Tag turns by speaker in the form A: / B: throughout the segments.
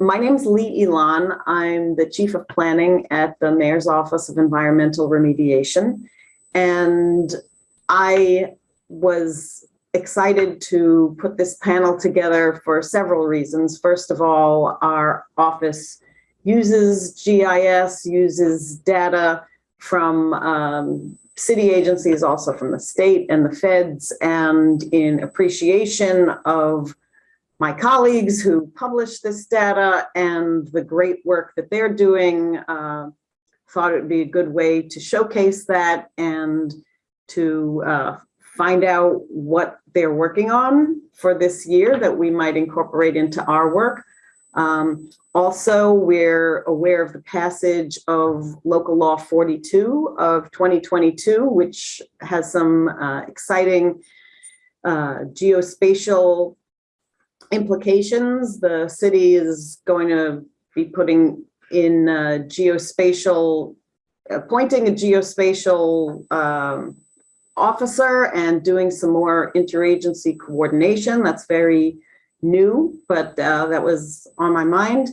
A: my name is Lee Ilan. I'm the Chief of Planning at the Mayor's Office of Environmental Remediation. And I was excited to put this panel together for several reasons. First of all, our office uses GIS, uses data from um, city agencies, also from the state and the feds, and in appreciation of my colleagues who publish this data and the great work that they're doing, uh, thought it would be a good way to showcase that and to uh, find out what they're working on for this year that we might incorporate into our work. Um, also, we're aware of the passage of local law 42 of 2022, which has some uh, exciting uh, geospatial implications. The city is going to be putting in geospatial, appointing a geospatial um, officer and doing some more interagency coordination. That's very new, but uh, that was on my mind.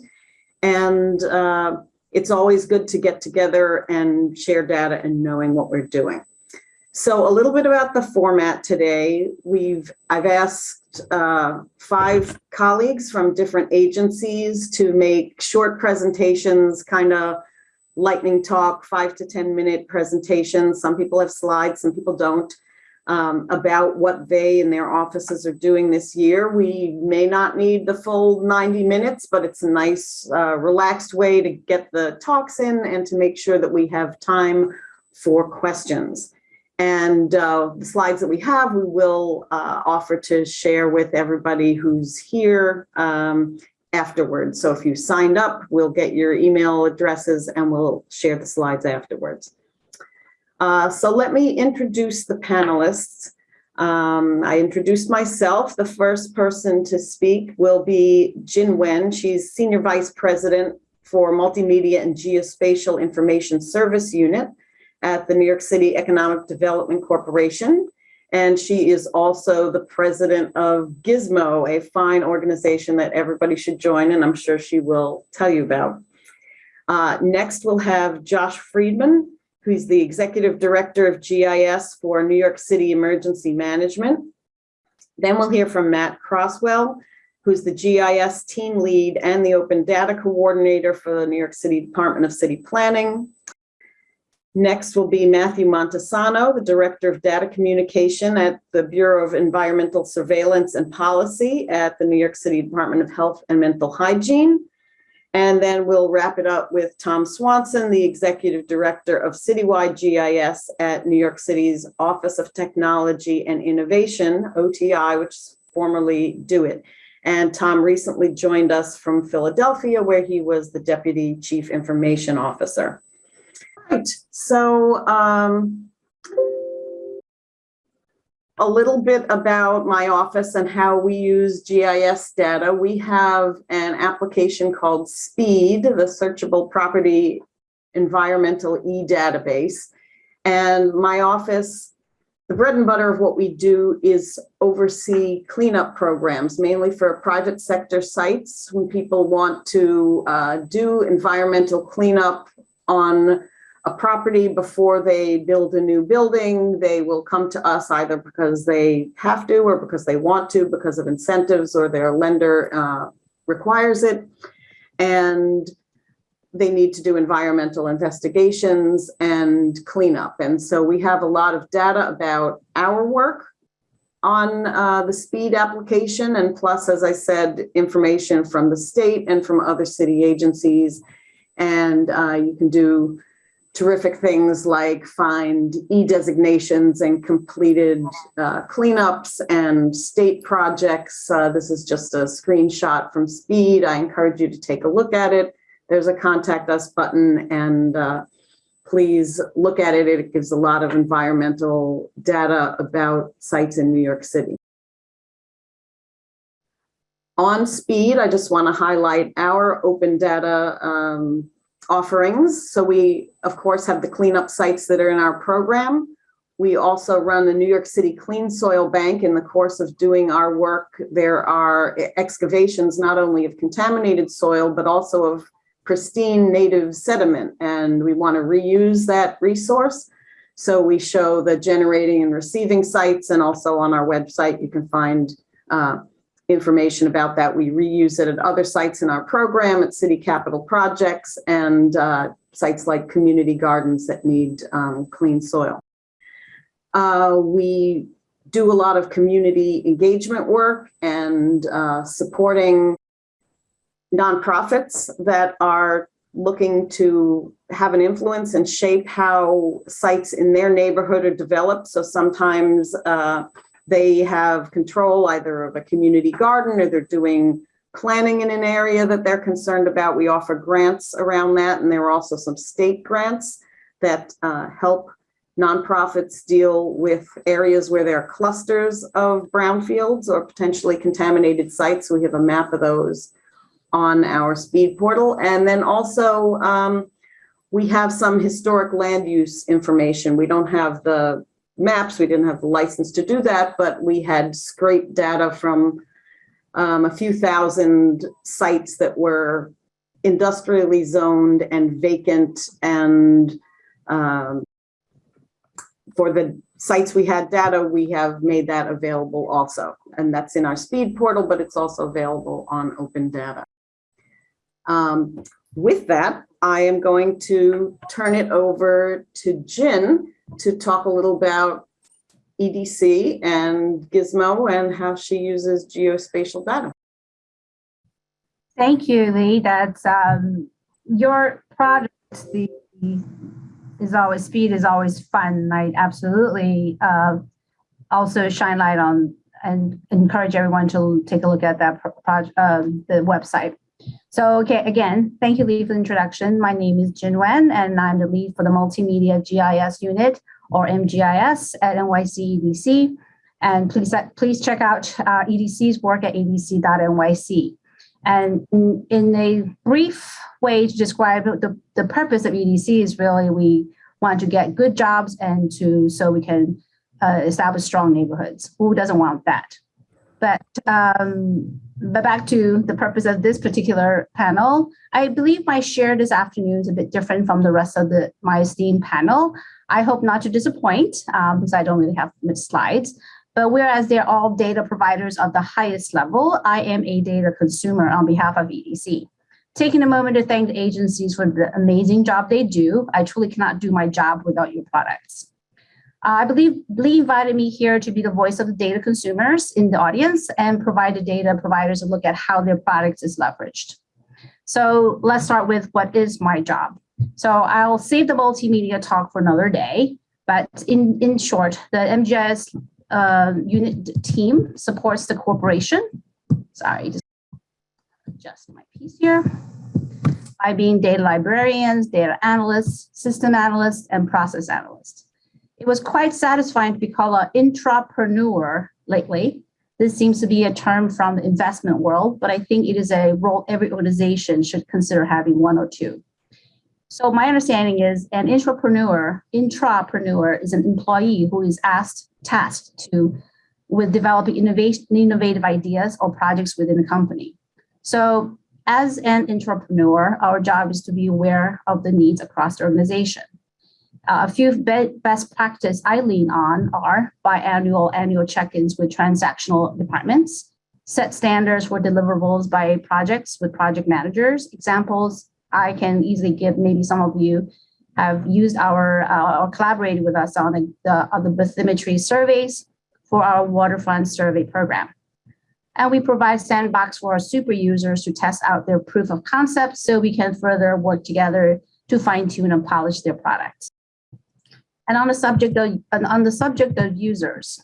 A: And uh, it's always good to get together and share data and knowing what we're doing. So a little bit about the format today. We've I've asked uh, five colleagues from different agencies to make short presentations, kind of lightning talk, five to 10 minute presentations. Some people have slides, some people don't, um, about what they and their offices are doing this year. We may not need the full 90 minutes, but it's a nice uh, relaxed way to get the talks in and to make sure that we have time for questions. And uh, the slides that we have, we will uh, offer to share with everybody who's here um, afterwards. So if you signed up, we'll get your email addresses and we'll share the slides afterwards. Uh, so let me introduce the panelists. Um, I introduced myself. The first person to speak will be Jin Wen. She's Senior Vice President for Multimedia and Geospatial Information Service Unit at the New York City Economic Development Corporation. And she is also the president of GISMO, a fine organization that everybody should join, and I'm sure she will tell you about. Uh, next, we'll have Josh Friedman, who's the executive director of GIS for New York City Emergency Management. Then we'll hear from Matt Crosswell, who's the GIS team lead and the open data coordinator for the New York City Department of City Planning. Next will be Matthew Montesano, the Director of Data Communication at the Bureau of Environmental Surveillance and Policy at the New York City Department of Health and Mental Hygiene. And then we'll wrap it up with Tom Swanson, the Executive Director of Citywide GIS at New York City's Office of Technology and Innovation, OTI, which is formerly DoIT. And Tom recently joined us from Philadelphia, where he was the Deputy Chief Information Officer. Right, so um, a little bit about my office and how we use GIS data. We have an application called SPEED, the Searchable Property Environmental E-Database. And my office, the bread and butter of what we do is oversee cleanup programs, mainly for private sector sites when people want to uh, do environmental cleanup on a property before they build a new building, they will come to us either because they have to or because they want to, because of incentives or their lender uh, requires it. And they need to do environmental investigations and cleanup. And so we have a lot of data about our work on uh, the speed application and plus, as I said, information from the state and from other city agencies. And uh, you can do terrific things like find e-designations and completed uh, cleanups and state projects. Uh, this is just a screenshot from SPEED. I encourage you to take a look at it. There's a contact us button and uh, please look at it. It gives a lot of environmental data about sites in New York City. On SPEED, I just want to highlight our open data um, offerings. So we, of course, have the cleanup sites that are in our program. we also run the New York City Clean Soil Bank. In the course of doing our work, there are excavations not only of contaminated soil, but also of pristine native sediment. And we want to reuse that resource. So we show the generating and receiving sites and also on our website, you can find uh, information about that. We reuse it at other sites in our program at city capital projects and uh, sites like community gardens that need um, clean soil. Uh, we do a lot of community engagement work and uh, supporting nonprofits that are looking to have an influence and shape how sites in their neighborhood are developed. So sometimes uh, they have control either of a community garden or they're doing planning in an area that they're concerned about. We offer grants around that, and there are also some state grants that uh, help nonprofits deal with areas where there are clusters of brownfields or potentially contaminated sites. We have a map of those on our speed portal. And then also um, we have some historic land use information. We don't have the maps, we didn't have the license to do that, but we had scraped data from um, a few thousand sites that were industrially zoned and vacant and um, for the sites we had data, we have made that available also. And that's in our speed portal, but it's also available on open data. Um, with that, I am going to turn it over to Jin to talk a little about EDC and GISMO and how she uses geospatial data.
B: Thank you, Lee. That's um, your product. The is always speed is always fun. I absolutely uh, also shine light on and encourage everyone to take a look at that project, uh, the website. So, okay, again, thank you, Lee, for the introduction. My name is Jin Wen, and I'm the lead for the Multimedia GIS Unit, or MGIS, at NYC EDC. And please, please check out uh, EDC's work at edc.nyc. And in, in, a brief way to describe the, the purpose of EDC is really we want to get good jobs and to so we can uh, establish strong neighborhoods. Who doesn't want that? But um, but back to the purpose of this particular panel, I believe my share this afternoon is a bit different from the rest of the my esteemed panel. I hope not to disappoint um, because I don't really have much slides. But whereas they're all data providers of the highest level, I am a data consumer on behalf of EDC. Taking a moment to thank the agencies for the amazing job they do. I truly cannot do my job without your products. Uh, I believe Lee invited me here to be the voice of the data consumers in the audience and provide the data providers a look at how their product is leveraged. So let's start with what is my job. So I'll save the multimedia talk for another day, but in, in short, the MGIS uh, unit team supports the corporation. Sorry, just adjust my piece here. By being data librarians, data analysts, system analysts, and process analysts. It was quite satisfying to be called an intrapreneur lately. This seems to be a term from the investment world, but I think it is a role every organization should consider having one or two. So my understanding is an intrapreneur, intrapreneur is an employee who is asked, tasked to with developing innovation, innovative ideas or projects within the company. So as an entrepreneur, our job is to be aware of the needs across the organization. Uh, a few be best practice I lean on are biannual annual check-ins with transactional departments, set standards for deliverables by projects with project managers. Examples I can easily give, maybe some of you have used our uh, or collaborated with us on the, the, on the bathymetry surveys for our waterfront survey program. And we provide sandbox for our super users to test out their proof of concept so we can further work together to fine tune and polish their products. And on the subject of, on the subject of users,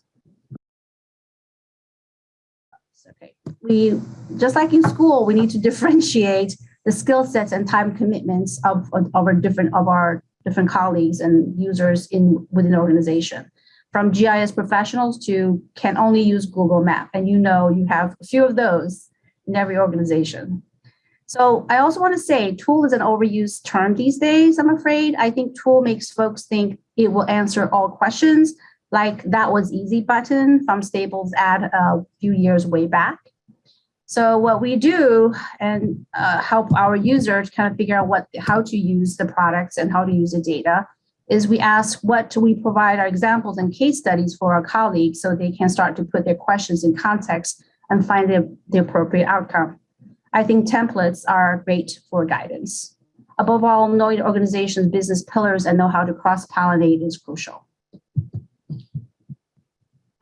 B: okay, we, just like in school, we need to differentiate the skill sets and time commitments of, of, our different of our different colleagues and users in within organization from GIS professionals to can only use Google Map. And you know you have a few of those in every organization. So I also want to say tool is an overused term these days, I'm afraid. I think tool makes folks think It will answer all questions like that was easy button from Staples ad a few years way back. So what we do and uh, help our users kind of figure out what how to use the products and how to use the data is we ask what do we provide our examples and case studies for our colleagues so they can start to put their questions in context and find the, the appropriate outcome. I think templates are great for guidance. Above all, knowing organization's business pillars and know how to cross-pollinate is crucial.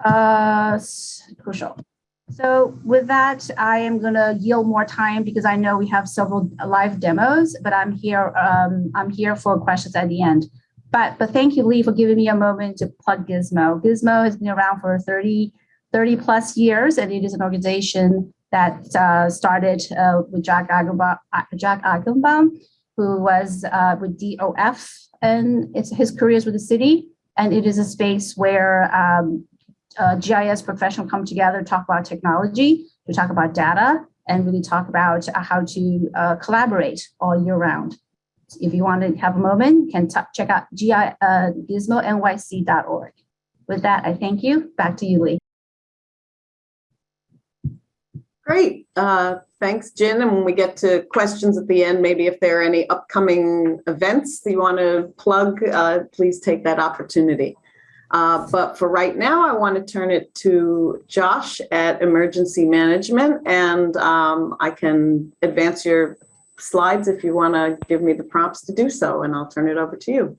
B: Uh, crucial. So with that, I am gonna yield more time because I know we have several live demos, but I'm here, um, I'm here for questions at the end. But, but thank you, Lee, for giving me a moment to plug GISMO. GISMO has been around for 30, 30 plus years, and it is an organization that uh, started uh, with Jack Eichenbaum, Jack Eichenbaum, who was uh, with DOF, and it's his careers with the city. And it is a space where um, uh, GIS professionals come together, talk about technology, to talk about data, and really talk about uh, how to uh, collaborate all year round. If you want to have a moment, can check out GI, uh, gismonyc.org. With that, I thank you. Back to you, Lee.
A: Great. Uh, Thanks, Jen. And when we get to questions at the end, maybe if there are any upcoming events that you want to plug, uh, please take that opportunity. Uh, But for right now, I want to turn it to Josh at Emergency Management, and um, I can advance your slides if you want to give me the prompts to do so, and I'll turn it over to you.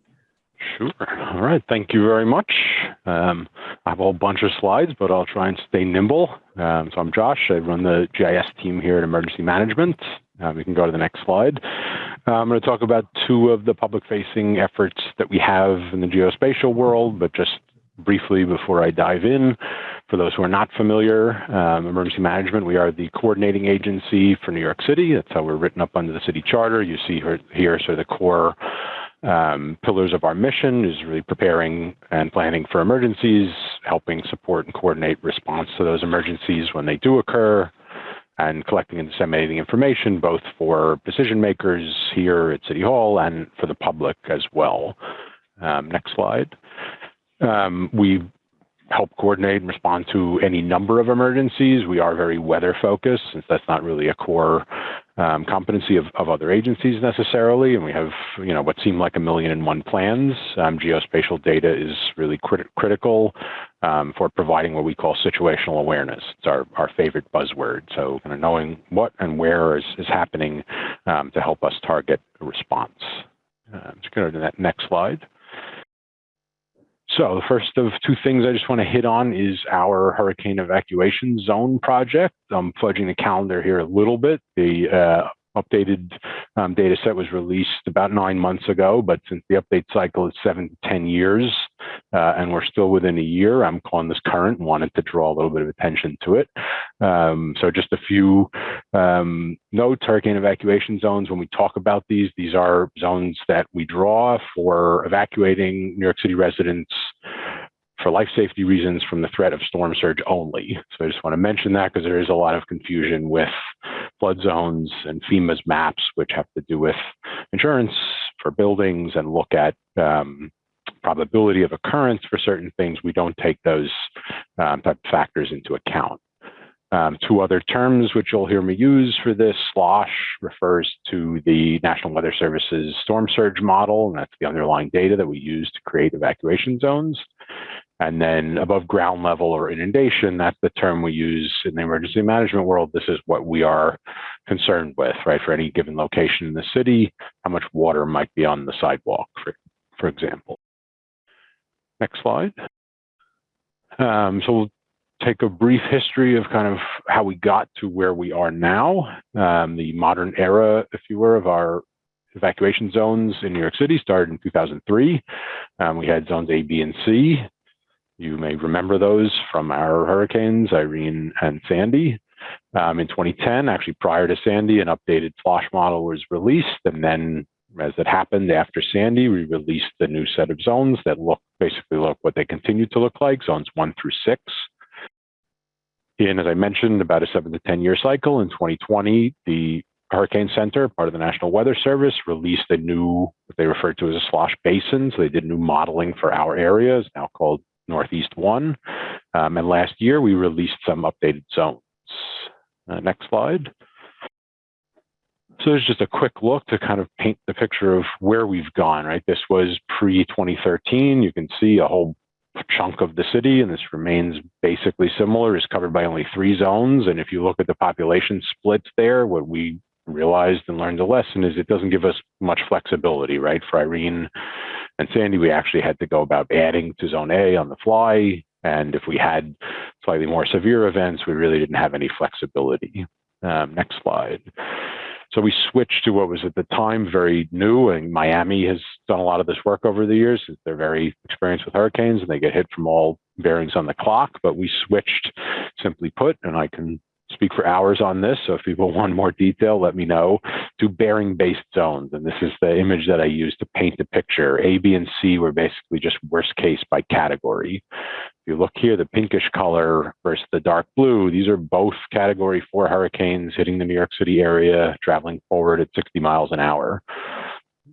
C: Sure. All right. Thank you very much. Um, I have a whole bunch of slides, but I'll try and stay nimble. Um, so I'm Josh. I run the GIS team here at Emergency Management. Um, we can go to the next slide. Uh, I'm going to talk about two of the public-facing efforts that we have in the geospatial world, but just briefly before I dive in, for those who are not familiar, um, Emergency Management, we are the coordinating agency for New York City. That's how we're written up under the city charter. You see here, here sort of the core um, pillars of our mission is really preparing and planning for emergencies, helping support and coordinate response to those emergencies when they do occur, and collecting and disseminating information both for decision makers here at City Hall and for the public as well. Um, next slide. Um, we help coordinate and respond to any number of emergencies. We are very weather focused since that's not really a core um, competency of, of other agencies necessarily. And we have, you know, what seem like a million and one plans. Um, geospatial data is really crit critical um, for providing what we call situational awareness. It's our, our favorite buzzword. So kind of knowing what and where is, is happening um, to help us target a response. Uh, let's go to the next slide. So the first of two things I just want to hit on is our hurricane evacuation zone project. I'm fudging the calendar here a little bit. The uh, updated um, data set was released about nine months ago, but since the update cycle is seven to 10 years, uh, and we're still within a year, I'm calling this current and wanted to draw a little bit of attention to it. Um, so just a few um, notes, hurricane evacuation zones, when we talk about these, these are zones that we draw for evacuating New York City residents for life safety reasons from the threat of storm surge only. So I just want to mention that because there is a lot of confusion with flood zones and FEMA's maps, which have to do with insurance for buildings and look at um, probability of occurrence for certain things. We don't take those um, type factors into account. Um, two other terms which you'll hear me use for this, SLOSH refers to the National Weather Service's storm surge model, and that's the underlying data that we use to create evacuation zones. And then above ground level or inundation, that's the term we use in the emergency management world. This is what we are concerned with, right? For any given location in the city, how much water might be on the sidewalk, for, for example. Next slide. Um, so we'll take a brief history of kind of how we got to where we are now. Um, the modern era, if you were, of our evacuation zones in New York City started in 2003. Um, we had zones A, B, and C. You may remember those from our hurricanes, Irene and Sandy. Um, in 2010, actually prior to Sandy, an updated SLOSH model was released. And then as it happened after Sandy, we released the new set of zones that look basically look what they continue to look like, zones one through six. In, as I mentioned, about a seven to 10 year cycle in 2020, the Hurricane Center, part of the National Weather Service, released a new, what they referred to as a slosh basin. So they did new modeling for our area, it's now called Northeast One. Um, and last year we released some updated zones. Uh, next slide. So there's just a quick look to kind of paint the picture of where we've gone, right? This was pre 2013. You can see a whole chunk of the city, and this remains basically similar, is covered by only three zones. And if you look at the population splits there, what we realized and learned a lesson is it doesn't give us much flexibility, right? For Irene and Sandy, we actually had to go about adding to zone A on the fly. And if we had slightly more severe events, we really didn't have any flexibility. Um, next slide. So we switched to what was at the time very new, and Miami has done a lot of this work over the years. They're very experienced with hurricanes, and they get hit from all bearings on the clock. But we switched, simply put, and I can speak for hours on this. So if people want more detail, let me know. To bearing-based zones, and this is the image that I use to paint the picture. A, B, and C were basically just worst case by category. If you look here, the pinkish color versus the dark blue, these are both category four hurricanes hitting the New York City area, traveling forward at 60 miles an hour.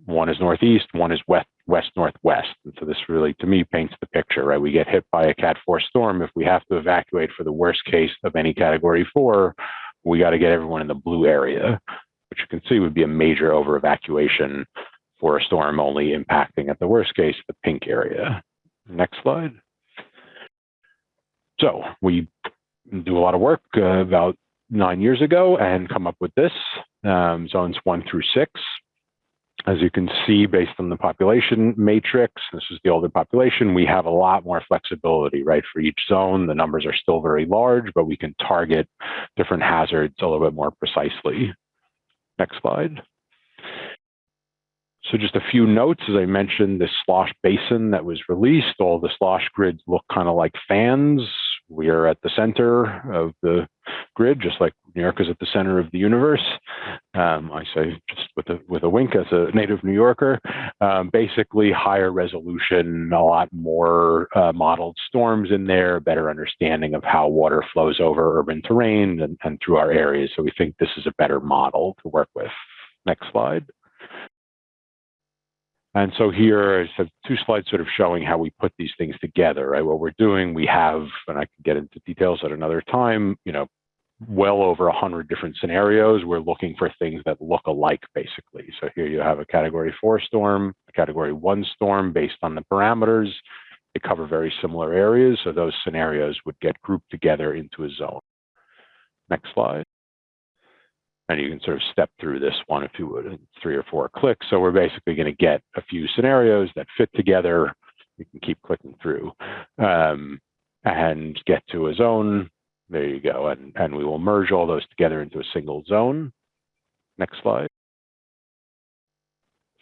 C: One is northeast, one is west, west northwest. And so this really, to me, paints the picture, right? We get hit by a Cat 4 storm. If we have to evacuate for the worst case of any category four, we got to get everyone in the blue area, which you can see would be a major over evacuation for a storm only impacting at the worst case the pink area. Next slide. So we do a lot of work uh, about nine years ago and come up with this um, zones one through six. As you can see, based on the population matrix, this is the older population, we have a lot more flexibility, right? For each zone, the numbers are still very large, but we can target different hazards a little bit more precisely. Next slide. So just a few notes, as I mentioned, this slosh basin that was released, all the slosh grids look kind of like fans. We are at the center of the grid, just like New York is at the center of the universe. Um, I say just with a with a wink as a native New Yorker. Um, basically, higher resolution, a lot more uh, modeled storms in there, better understanding of how water flows over urban terrain and, and through our areas. So we think this is a better model to work with. Next slide. And so here I have two slides sort of showing how we put these things together, right? What we're doing, we have, and I can get into details at another time, you know, well over 100 different scenarios. We're looking for things that look alike, basically. So here you have a category four storm, a category one storm based on the parameters. They cover very similar areas. So those scenarios would get grouped together into a zone. Next slide. And you can sort of step through this one if you would in three or four clicks. So we're basically going to get a few scenarios that fit together. You can keep clicking through um, and get to a zone. There you go. And, and we will merge all those together into a single zone. Next slide.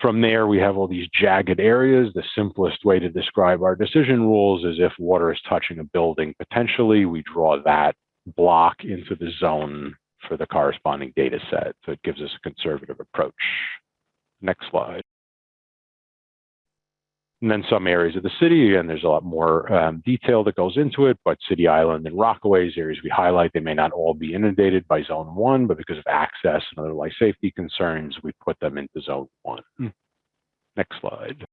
C: From there, we have all these jagged areas. The simplest way to describe our decision rules is if water is touching a building, potentially we draw that block into the zone for the corresponding data set. So it gives us a conservative approach. Next slide. And then some areas of the city, and there's a lot more um, detail that goes into it, but City Island and Rockaways, areas we highlight, they may not all be inundated by zone one, but because of access and other life safety concerns, we put them into zone one. Next slide.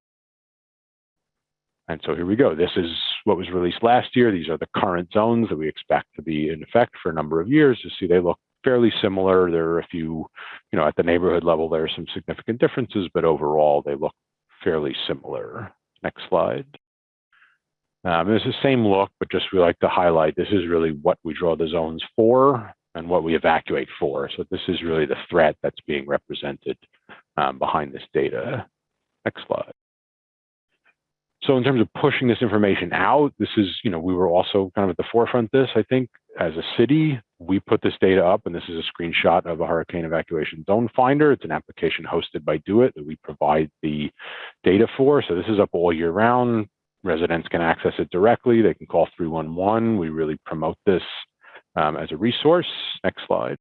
C: And so here we go. This is what was released last year. These are the current zones that we expect to be in effect for a number of years. You see, they look fairly similar. There are a few, you know, at the neighborhood level, there are some significant differences, but overall, they look fairly similar. Next slide. Um, it's the same look, but just we like to highlight this is really what we draw the zones for and what we evacuate for. So this is really the threat that's being represented um, behind this data. Next slide. So in terms of pushing this information out, this is, you know, we were also kind of at the forefront this, I think, as a city, we put this data up, and this is a screenshot of a hurricane evacuation zone finder. It's an application hosted by DoIT that we provide the data for. So this is up all year round. Residents can access it directly. They can call 311. We really promote this um, as a resource. Next slide.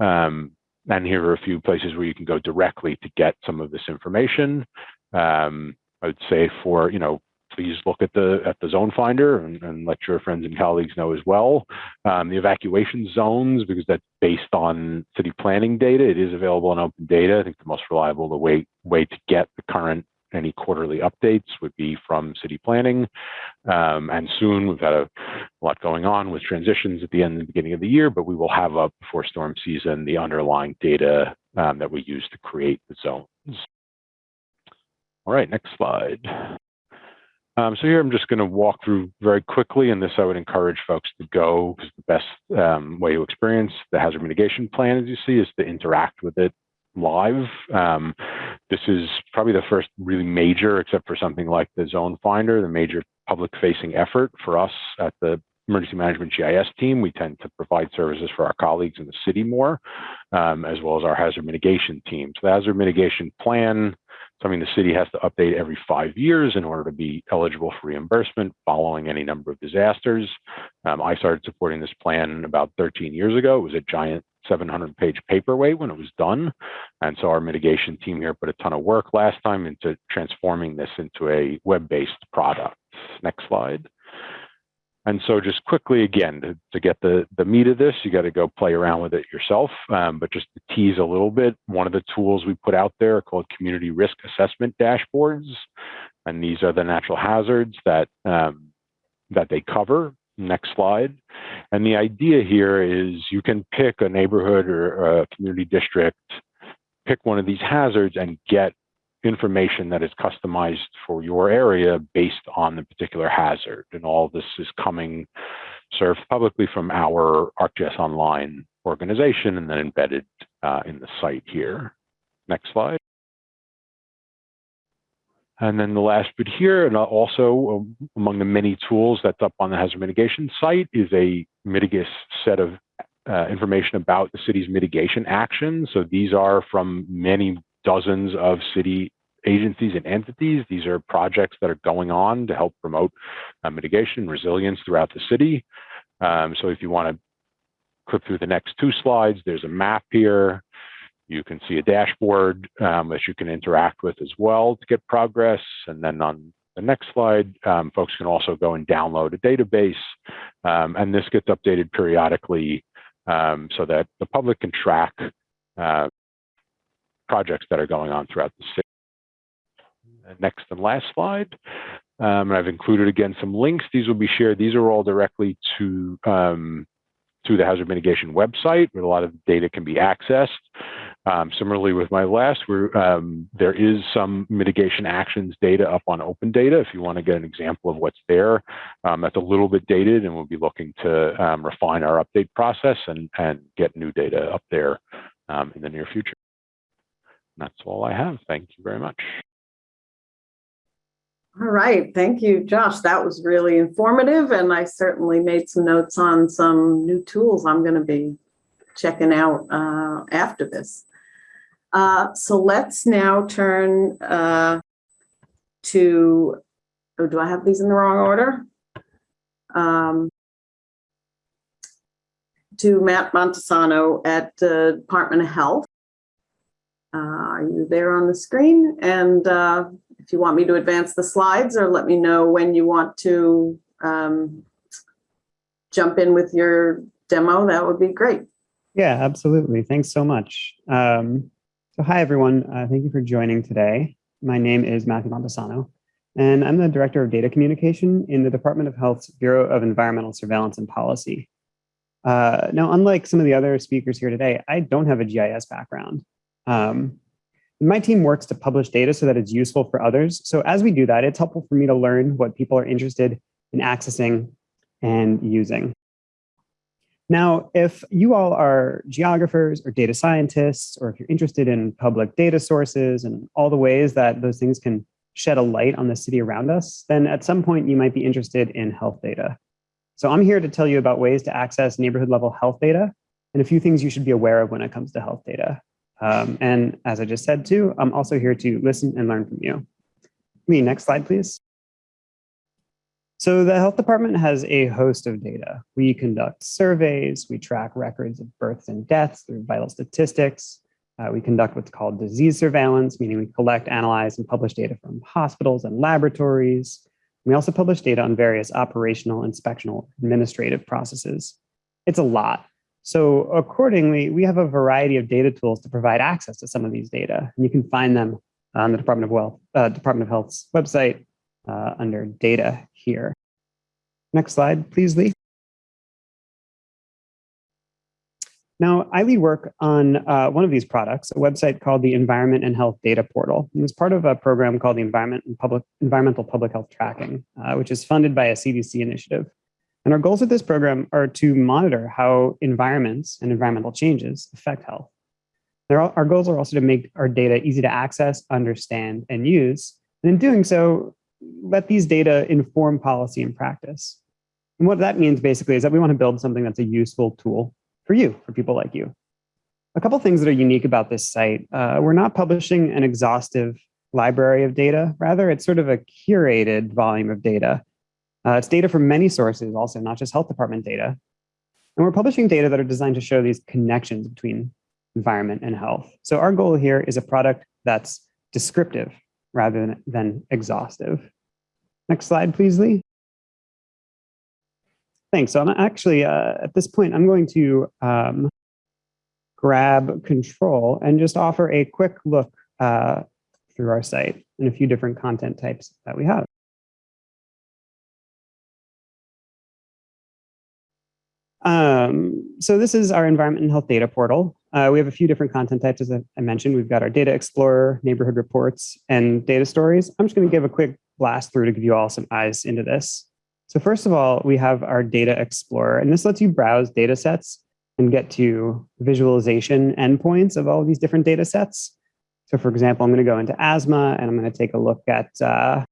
C: Um, and here are a few places where you can go directly to get some of this information. Um, I would say for, you know, please look at the at the zone finder and, and let your friends and colleagues know as well. Um, the evacuation zones, because that's based on city planning data, it is available in open data. I think the most reliable the way way to get the current any quarterly updates would be from city planning. Um, and soon we've had a lot going on with transitions at the end and beginning of the year, but we will have up before storm season the underlying data um, that we use to create the zones. All right, next slide. Um, so here I'm just going to walk through very quickly, and this I would encourage folks to go because the best um, way to experience the hazard mitigation plan, as you see, is to interact with it live. Um, this is probably the first really major, except for something like the Zone Finder, the major public-facing effort for us at the Emergency Management GIS team. We tend to provide services for our colleagues in the city more, um, as well as our hazard mitigation team. So the hazard mitigation plan, something the city has to update every five years in order to be eligible for reimbursement following any number of disasters. Um, I started supporting this plan about 13 years ago. It was a giant 700 page paperweight when it was done. And so our mitigation team here put a ton of work last time into transforming this into a web-based product. Next slide. And so just quickly, again, to, to get the, the meat of this, you got to go play around with it yourself. Um, but just to tease a little bit, one of the tools we put out there are called community risk assessment dashboards. And these are the natural hazards that, um, that they cover. Next slide. And the idea here is you can pick a neighborhood or a community district, pick one of these hazards and get information that is customized for your area based on the particular hazard. And all this is coming served publicly from our ArcGIS Online organization and then embedded uh, in the site here. Next slide. And then the last bit here, and also um, among the many tools that's up on the hazard mitigation site is a Mitigus set of uh, information about the city's mitigation actions. So these are from many dozens of city agencies and entities. These are projects that are going on to help promote uh, mitigation resilience throughout the city. Um, so if you want to click through the next two slides, there's a map here. You can see a dashboard um, that you can interact with as well to get progress. And then on the next slide, um, folks can also go and download a database. Um, and this gets updated periodically um, so that the public can track uh, projects that are going on throughout the city. Next and last slide. Um, and I've included again some links. These will be shared. These are all directly to um, to the hazard mitigation website where a lot of data can be accessed. Um, similarly with my last, where um, there is some mitigation actions data up on open data. If you want to get an example of what's there, um, that's a little bit dated and we'll be looking to um, refine our update process and, and get new data up there um, in the near future. That's all I have. Thank you very much.
A: All right, thank you, Josh. That was really informative and I certainly made some notes on some new tools I'm going to be checking out uh, after this. Uh, so let's now turn uh, to, oh, do I have these in the wrong order? Um, to Matt Montesano at the Department of Health. Uh, are you there on the screen? And uh, if you want me to advance the slides or let me know when you want to um, jump in with your demo, that would be great.
D: Yeah, absolutely. Thanks so much. Um, so hi, everyone. Uh, thank you for joining today. My name is Matthew Montesano, and I'm the Director of Data Communication in the Department of Health's Bureau of Environmental Surveillance and Policy. Uh, now, unlike some of the other speakers here today, I don't have a GIS background. Um, my team works to publish data so that it's useful for others. So as we do that, it's helpful for me to learn what people are interested in accessing and using. Now, if you all are geographers or data scientists, or if you're interested in public data sources and all the ways that those things can shed a light on the city around us, then at some point you might be interested in health data. So I'm here to tell you about ways to access neighborhood level health data and a few things you should be aware of when it comes to health data. Um, and as I just said too, I'm also here to listen and learn from you. Me, next slide, please. So the health department has a host of data. We conduct surveys, we track records of births and deaths through vital statistics. Uh, we conduct what's called disease surveillance, meaning we collect, analyze, and publish data from hospitals and laboratories. We also publish data on various operational, inspectional, administrative processes. It's a lot. So accordingly, we have a variety of data tools to provide access to some of these data. And you can find them on the Department of Wealth, uh, Department of Health's website uh, under data here. Next slide, please, Lee. Now, I lead work on uh, one of these products, a website called the Environment and Health Data Portal. It was part of a program called the Environment and Public, Environmental Public Health Tracking, uh, which is funded by a CDC initiative. And our goals with this program are to monitor how environments and environmental changes affect health. Our goals are also to make our data easy to access, understand, and use. And in doing so, let these data inform policy and practice. And what that means basically is that we want to build something that's a useful tool for you, for people like you. A couple things that are unique about this site. Uh, we're not publishing an exhaustive library of data. Rather, it's sort of a curated volume of data. Uh, it's data from many sources also, not just health department data. And we're publishing data that are designed to show these connections between environment and health. So our goal here is a product that's descriptive rather than, than exhaustive. Next slide, please, Lee. Thanks. So I'm actually, uh, at this point, I'm going to um, grab control and just offer a quick look uh, through our site and a few different content types that we have. Um, so this is our environment and health data portal. Uh, we have a few different content types, as I mentioned. We've got our data explorer, neighborhood reports, and data stories. I'm just going to give a quick blast through to give you all some eyes into this. So first of all, we have our data explorer, and this lets you browse data sets and get to visualization endpoints of all of these different data sets. So for example, I'm going to go into asthma and I'm going to take a look at uh,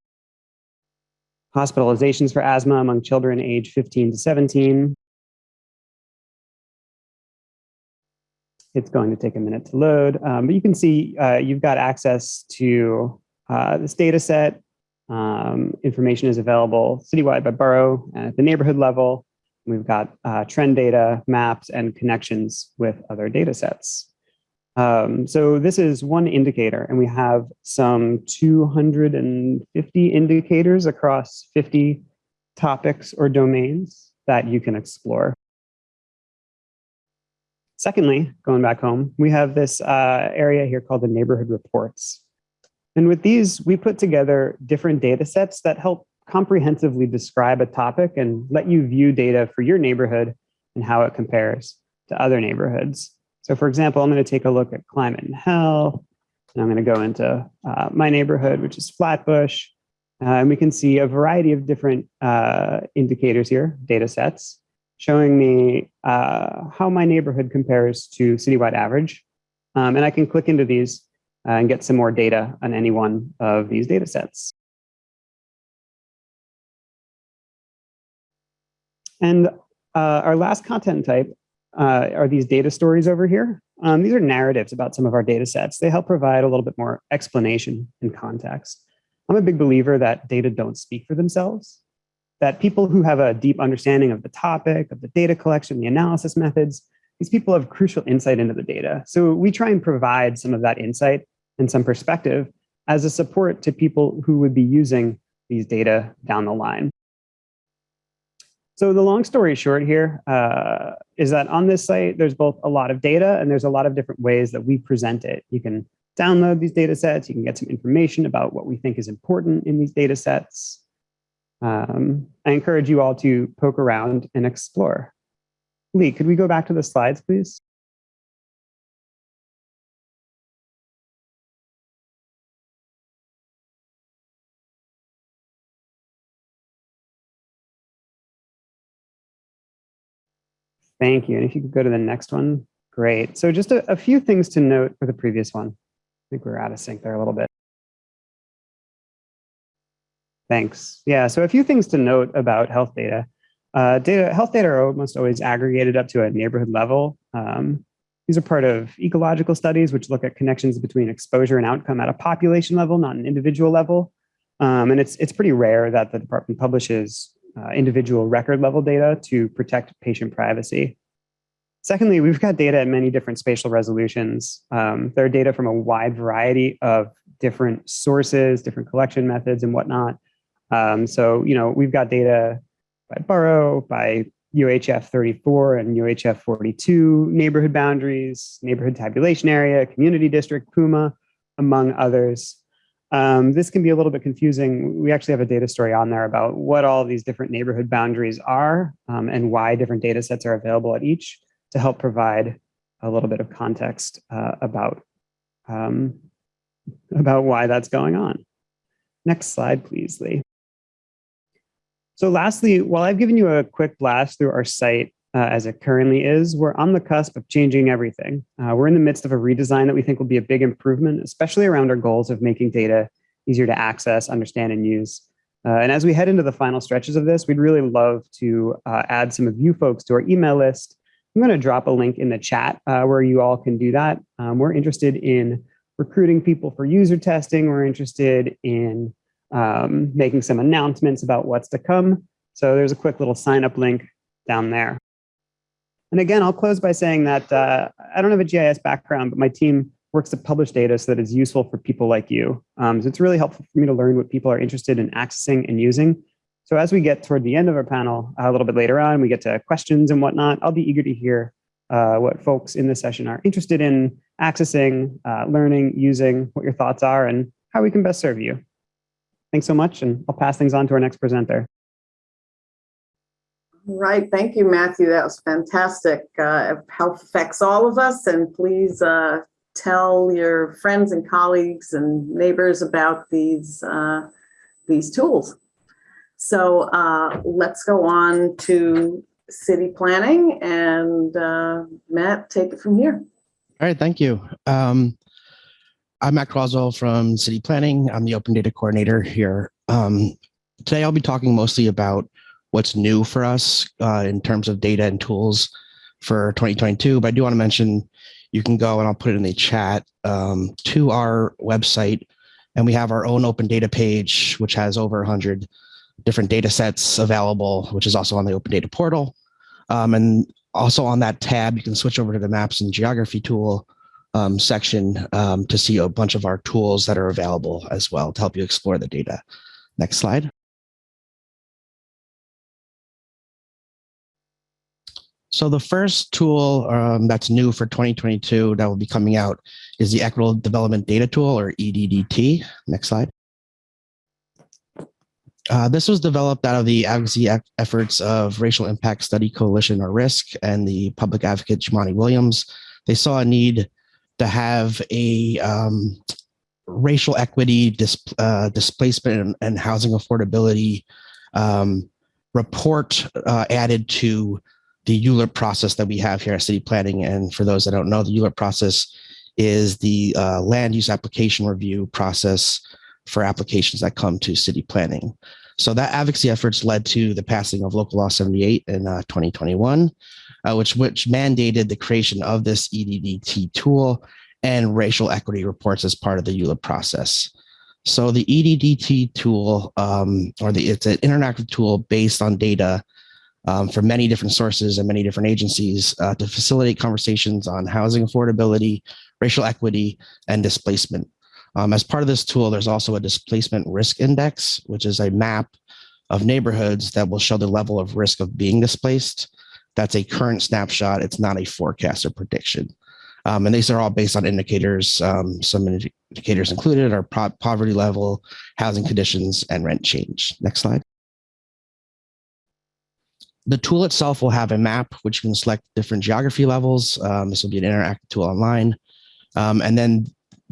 D: hospitalizations for asthma among children age 15 to 17. It's going to take a minute to load, um, but you can see uh, you've got access to uh, this data set um, information is available citywide by borough and at the neighborhood level. We've got uh, trend data, maps, and connections with other data sets. Um, so this is one indicator, and we have some 250 indicators across 50 topics or domains that you can explore. Secondly, going back home, we have this uh, area here called the neighborhood reports. And with these, we put together different data sets that help comprehensively describe a topic and let you view data for your neighborhood and how it compares to other neighborhoods. So for example, I'm going to take a look at climate and health, and I'm going to go into uh, my neighborhood, which is Flatbush, uh, and we can see a variety of different uh, indicators here, data sets, showing me uh, how my neighborhood compares to citywide average. Um, and I can click into these uh, and get some more data on any one of these data sets. And uh, our last content type uh, are these data stories over here. Um, these are narratives about some of our data sets. They help provide a little bit more explanation and context. I'm a big believer that data don't speak for themselves, that people who have a deep understanding of the topic, of the data collection, the analysis methods, these people have crucial insight into the data. So we try and provide some of that insight and some perspective as a support to people who would be using these data down the line. So the long story short here uh, is that on this site, there's both a lot of data and there's a lot of different ways that we present it. You can download these data sets, you can get some information about what we think is important in these data sets. Um, I encourage you all to poke around and explore. Lee, could we go back to the slides, please? Thank you. And if you could go to the next one, great. So just a, a few things to note for the previous one. I think we're out of sync there a little bit. Thanks. Yeah, so a few things to note about health data. Uh, data health data are almost always aggregated up to a neighborhood level. Um, these are part of ecological studies, which look at connections between exposure and outcome at a population level, not an individual level. Um, and it's, it's pretty rare that the department publishes uh, individual record level data to protect patient privacy. Secondly, we've got data at many different spatial resolutions. Um, there are data from a wide variety of different sources, different collection methods and whatnot. Um, so, you know, we've got data by borough, by UHF 34 and UHF 42, neighborhood boundaries, neighborhood tabulation area, community district, PUMA, among others. Um, this can be a little bit confusing. We actually have a data story on there about what all these different neighborhood boundaries are um, and why different data sets are available at each to help provide a little bit of context uh, about, um, about why that's going on. Next slide, please, Lee. So lastly, while I've given you a quick blast through our site uh, as it currently is, we're on the cusp of changing everything. Uh, we're in the midst of a redesign that we think will be a big improvement, especially around our goals of making data easier to access, understand, and use. Uh, and as we head into the final stretches of this, we'd really love to uh, add some of you folks to our email list. I'm going to drop a link in the chat uh, where you all can do that. Um, we're interested in recruiting people for user testing. We're interested in um, making some announcements about what's to come. So there's a quick little sign up link down there. And again, I'll close by saying that uh, I don't have a GIS background, but my team works to publish data so that it's useful for people like you. Um, so it's really helpful for me to learn what people are interested in accessing and using. So as we get toward the end of our panel, a little bit later on, we get to questions and whatnot, I'll be eager to hear uh, what folks in this session are interested in accessing, uh, learning, using, what your thoughts are, and how we can best serve you. Thanks so much, and I'll pass things on to our next presenter.
A: Right, thank you, Matthew. That was fantastic. Uh, how affects all of us, and please uh, tell your friends and colleagues and neighbors about these uh, these tools. So uh, let's go on to city planning, and uh, Matt, take it from here.
E: All right, thank you. Um, I'm Matt Croswell from City Planning. I'm the Open Data Coordinator here. Um, today, I'll be talking mostly about what's new for us uh, in terms of data and tools for 2022. But I do want to mention you can go and I'll put it in the chat um, to our website. And we have our own open data page, which has over 100 different data sets available, which is also on the open data portal. Um, and also on that tab, you can switch over to the maps and geography tool um, section um, to see a bunch of our tools that are available as well to help you explore the data. Next slide. So the first tool um, that's new for 2022 that will be coming out is the Equitable Development Data Tool or EDDT. Next slide. Uh, this was developed out of the advocacy efforts of Racial Impact Study Coalition or RISC and the public advocate Jumaane Williams. They saw a need to have a um, racial equity, dis, uh, displacement, and, and, housing affordability um, report uh, added to the ULURP process that we have here at City Planning. And for those that don't know, the ULURP process is the uh, land use application review process for applications that come to city planning. So that advocacy efforts led to the passing of Local Law 78 in uh, 2021, uh, which, which mandated the creation of this EDDT tool and racial equity reports as part of the ULURP process. So the EDDT tool, um, or the it's an interactive tool based on data um, from many different sources and many different agencies uh, to facilitate conversations on housing affordability, racial equity, and displacement. Um, as part of this tool, there's also a displacement risk index, which is a map of neighborhoods that will show the level of risk of being displaced. That's a current snapshot. It's not a forecast or prediction. Um, and these are all based on indicators. Um, some indicators included are poverty level, housing conditions, and rent change. Next slide. The tool itself will have a map, which you can select different geography levels. Um, this will be an interactive tool online. Um, and then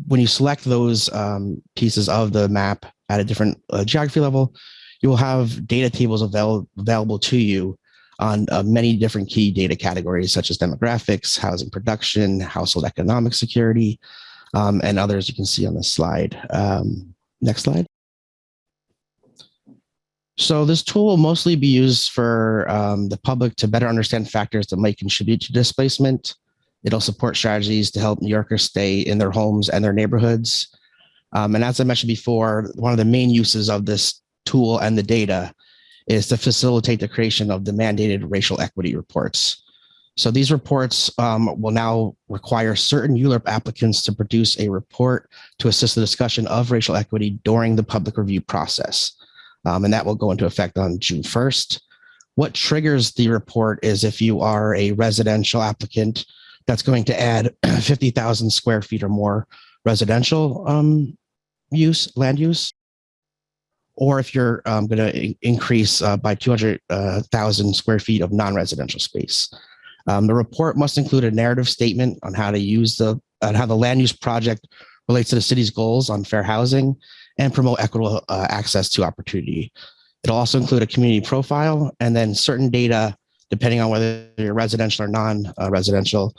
E: when you select those um, pieces of the map at a different uh, geography level, you will have data tables avail available to you on uh, many different key data categories, such as demographics, housing production, household economic security, um, and others you can see on the slide. Um, next slide. So this tool will mostly be used for um, the public to better understand factors that might contribute to displacement. It'll support strategies to help New Yorkers stay in their homes and their neighborhoods. Um, and as I mentioned before, one of the main uses of this tool and the data is to facilitate the creation of the mandated racial equity reports. So these reports um, will now require certain ULURP applicants to produce a report to assist the discussion of racial equity during the public review process. um, and that will go into effect on June 1st. What triggers the report is if you are a residential applicant that's going to add 50,000 square feet or more residential um, use, land use, or if you're um, going to increase uh, by 200,000 square feet of non-residential space. Um, the report must include a narrative statement on how to use the, on how the land use project relates to the city's goals on fair housing and promote equitable uh, access to opportunity. It'll also include a community profile and then certain data, depending on whether you're residential or non-residential,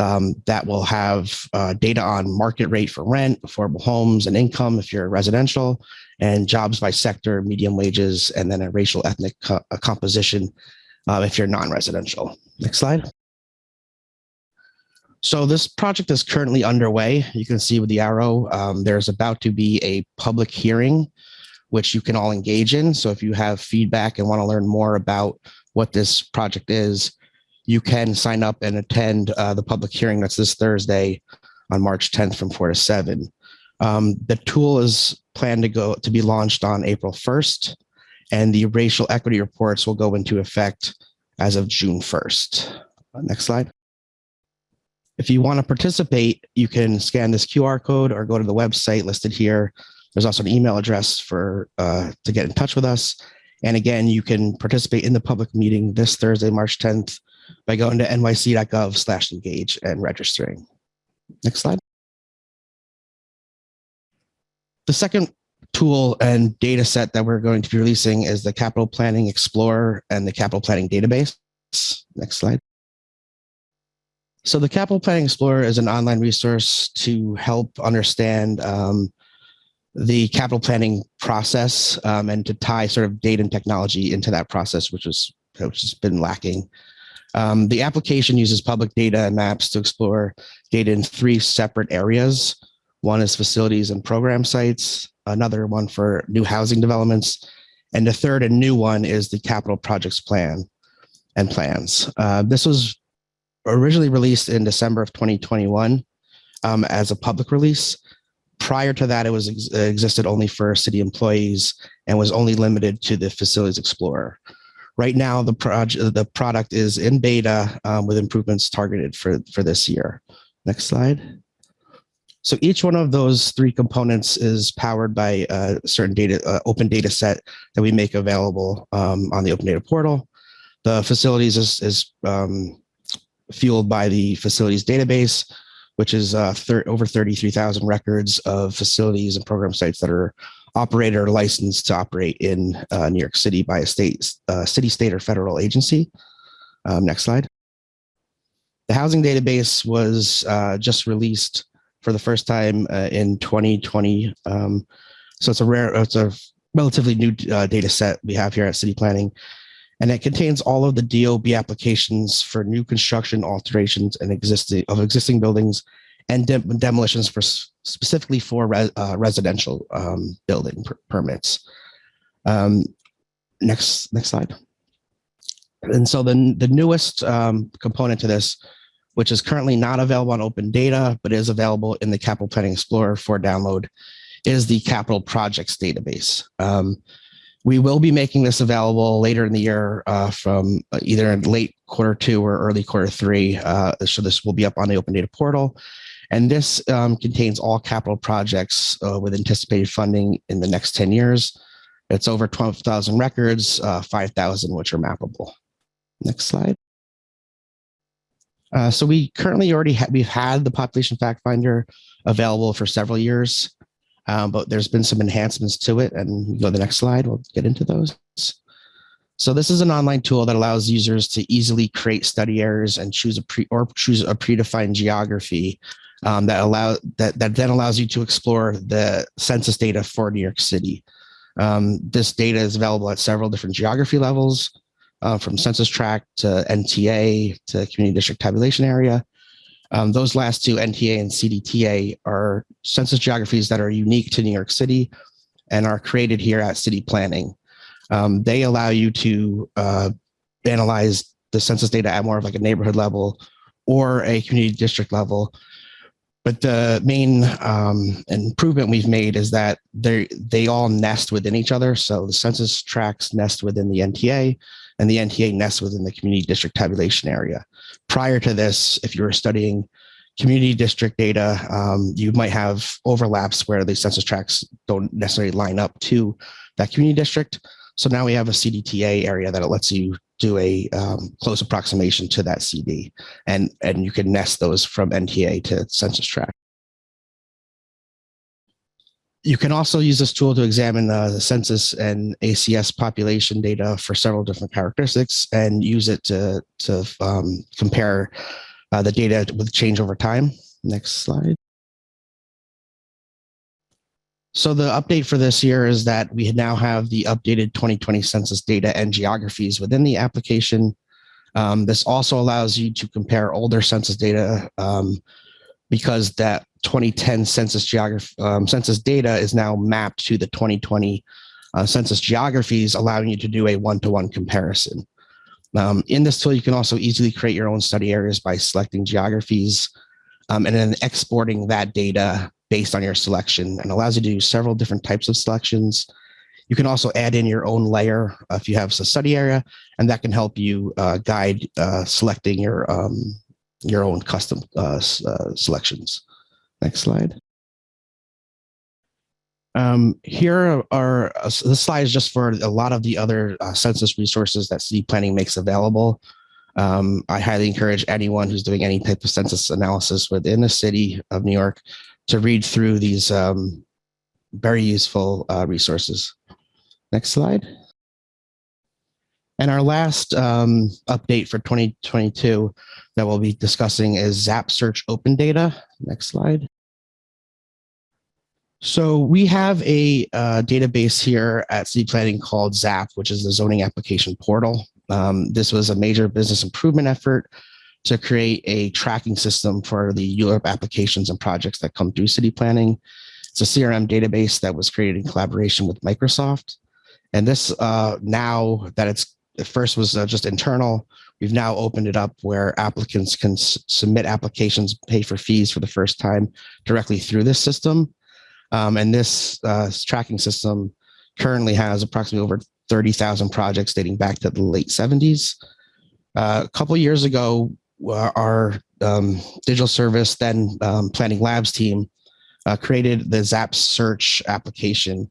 E: um, that will have uh, data on market rate for rent, affordable homes and income if you're residential, and jobs by sector, median wages, and then a racial ethnic co uh, composition uh, if you're non-residential. Next slide. So this project is currently underway. You can see with the arrow, um, there's about to be a public hearing, which you can all engage in. So if you have feedback and want to learn more about what this project is, you can sign up and attend uh, the public hearing that's this Thursday on March 10th from 4 to 7. Um, the tool is planned to go to be launched on April 1st, and the racial equity reports will go into effect as of June 1st. Uh, next slide. If you want to participate, you can scan this QR code or go to the website listed here. There's also an email address for uh, to get in touch with us. And again, you can participate in the public meeting this Thursday, March 10th by going to nyc.gov slash engage and registering. Next slide. The second tool and data set that we're going to be releasing is the Capital Planning Explorer and the Capital Planning Database. Next slide. So the Capital Planning Explorer is an online resource to help understand um, the capital planning process um, and to tie sort of data and technology into that process, which, was, which has been lacking. Um, the application uses public data and maps to explore data in three separate areas. One is facilities and program sites, another one for new housing developments, and the third and new one is the capital projects plan and plans. Uh, this was originally released in December of 2021 um, as a public release. Prior to that, it was ex existed only for city employees and was only limited to the Facilities Explorer. Right now, the project the product is in beta um, with improvements targeted for for this year. Next slide. So each one of those three components is powered by a certain data, uh, open data set that we make available um, on the open data portal. The facilities is, is um, fueled by the facilities database, which is uh, over 33,000 records of facilities and program sites that are operated or licensed to operate in uh, New York City by a state, uh, city, state, or federal agency. Um, next slide. The housing database was uh, just released for the first time uh, in 2020. Um, so it's a rare, it's a relatively new uh, data set we have here at City Planning and it contains all of the DOB applications for new construction alterations and existing of existing buildings and de demolitions for specifically for uh, residential um, building per permits. Um, next, next slide. And so the, the newest um, component to this, which is currently not available on open data, but is available in the Capital Planning Explorer for download, is the capital projects database. Um, we will be making this available later in the year uh, from uh, either late quarter two or early quarter three. Uh, so this will be up on the open data portal. And this um, contains all capital projects uh, with anticipated funding in the next 10 years. It's over 12,000 records, uh, 5,000 which are mappable. Next slide. Uh, so we currently already ha we've had the population fact finder available for several years um, but there's been some enhancements to it. And go to the next slide, we'll get into those. So this is an online tool that allows users to easily create study areas and choose a pre or choose a predefined geography um, that allow that that then allows you to explore the census data for New York City. Um, this data is available at several different geography levels, uh, from census tract to NTA to community district tabulation area. Um, those last two, NTA and CDTA, are census geographies that are unique to New York City and are created here at city planning. Um, they allow you to uh, analyze the census data at more of like a neighborhood level or a community district level but the main um, improvement we've made is that they they all nest within each other. So the census tracts nest within the NTA, and the NTA nests within the community district tabulation area. Prior to this, if you were studying community district data, um, you might have overlaps where the census tracts don't necessarily line up to that community district. So now we have a CDTA area that lets you do a um, close approximation to that CD, and and you can nest those from NTA to census tract. You can also use this tool to examine uh, the census and ACS population data for several different characteristics and use it to, to um, compare uh, the data with change over time. Next slide. So the update for this year is that we now have the updated 2020 census data and geographies within the application. Um, this also allows you to compare older census data um, because that 2010 census geography um, census data is now mapped to the 2020 uh, census geographies, allowing you to do a one-to-one comparison. Um, in this tool, you can also easily create your own study areas by selecting geographies um, and then exporting that data based on your selection and allows you to do several different types of selections. You can also add in your own layer if you have a study area, and that can help you uh, guide uh, selecting your um, your own custom uh, uh, selections. Next slide. Um, here are uh, this slide is just for a lot of the other uh, census resources that city planning makes available. Um, I highly encourage anyone who's doing any type of census analysis within the city of New York to read through these um, very useful uh, resources. Next slide. And our last um, update for 2022 that we'll be discussing is ZAP Search Open Data. Next slide. So we have a uh, database here at City Planning called ZAP, which is the zoning application portal. Um, this was a major business improvement effort to create a tracking system for the ULURP applications and projects that come through city planning. It's a CRM database that was created in collaboration with Microsoft. And this uh, now that it's at first was uh, just internal, we've now opened it up where applicants can submit applications, pay for fees for the first time directly through this system. Um, and this uh, tracking system currently has approximately over 30,000 projects dating back to the late 70s. Uh, a couple years ago, our um, digital service, then um, planning labs team, uh, created the ZAP search application.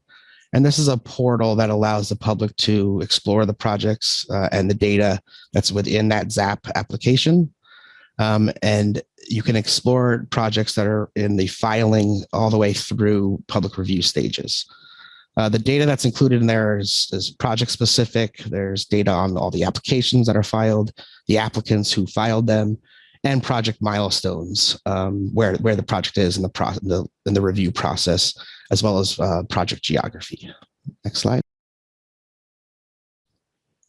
E: And this is a portal that allows the public to explore the projects uh, and the data that's within that ZAP application. Um, and you can explore projects that are in the filing all the way through public review stages. Uh, the data that's included in there is, is, project specific. There's data on all the applications that are filed, the applicants who filed them, and project milestones, um, where, where the project is in the, pro the, in the review process, as well as uh, project geography. Next slide.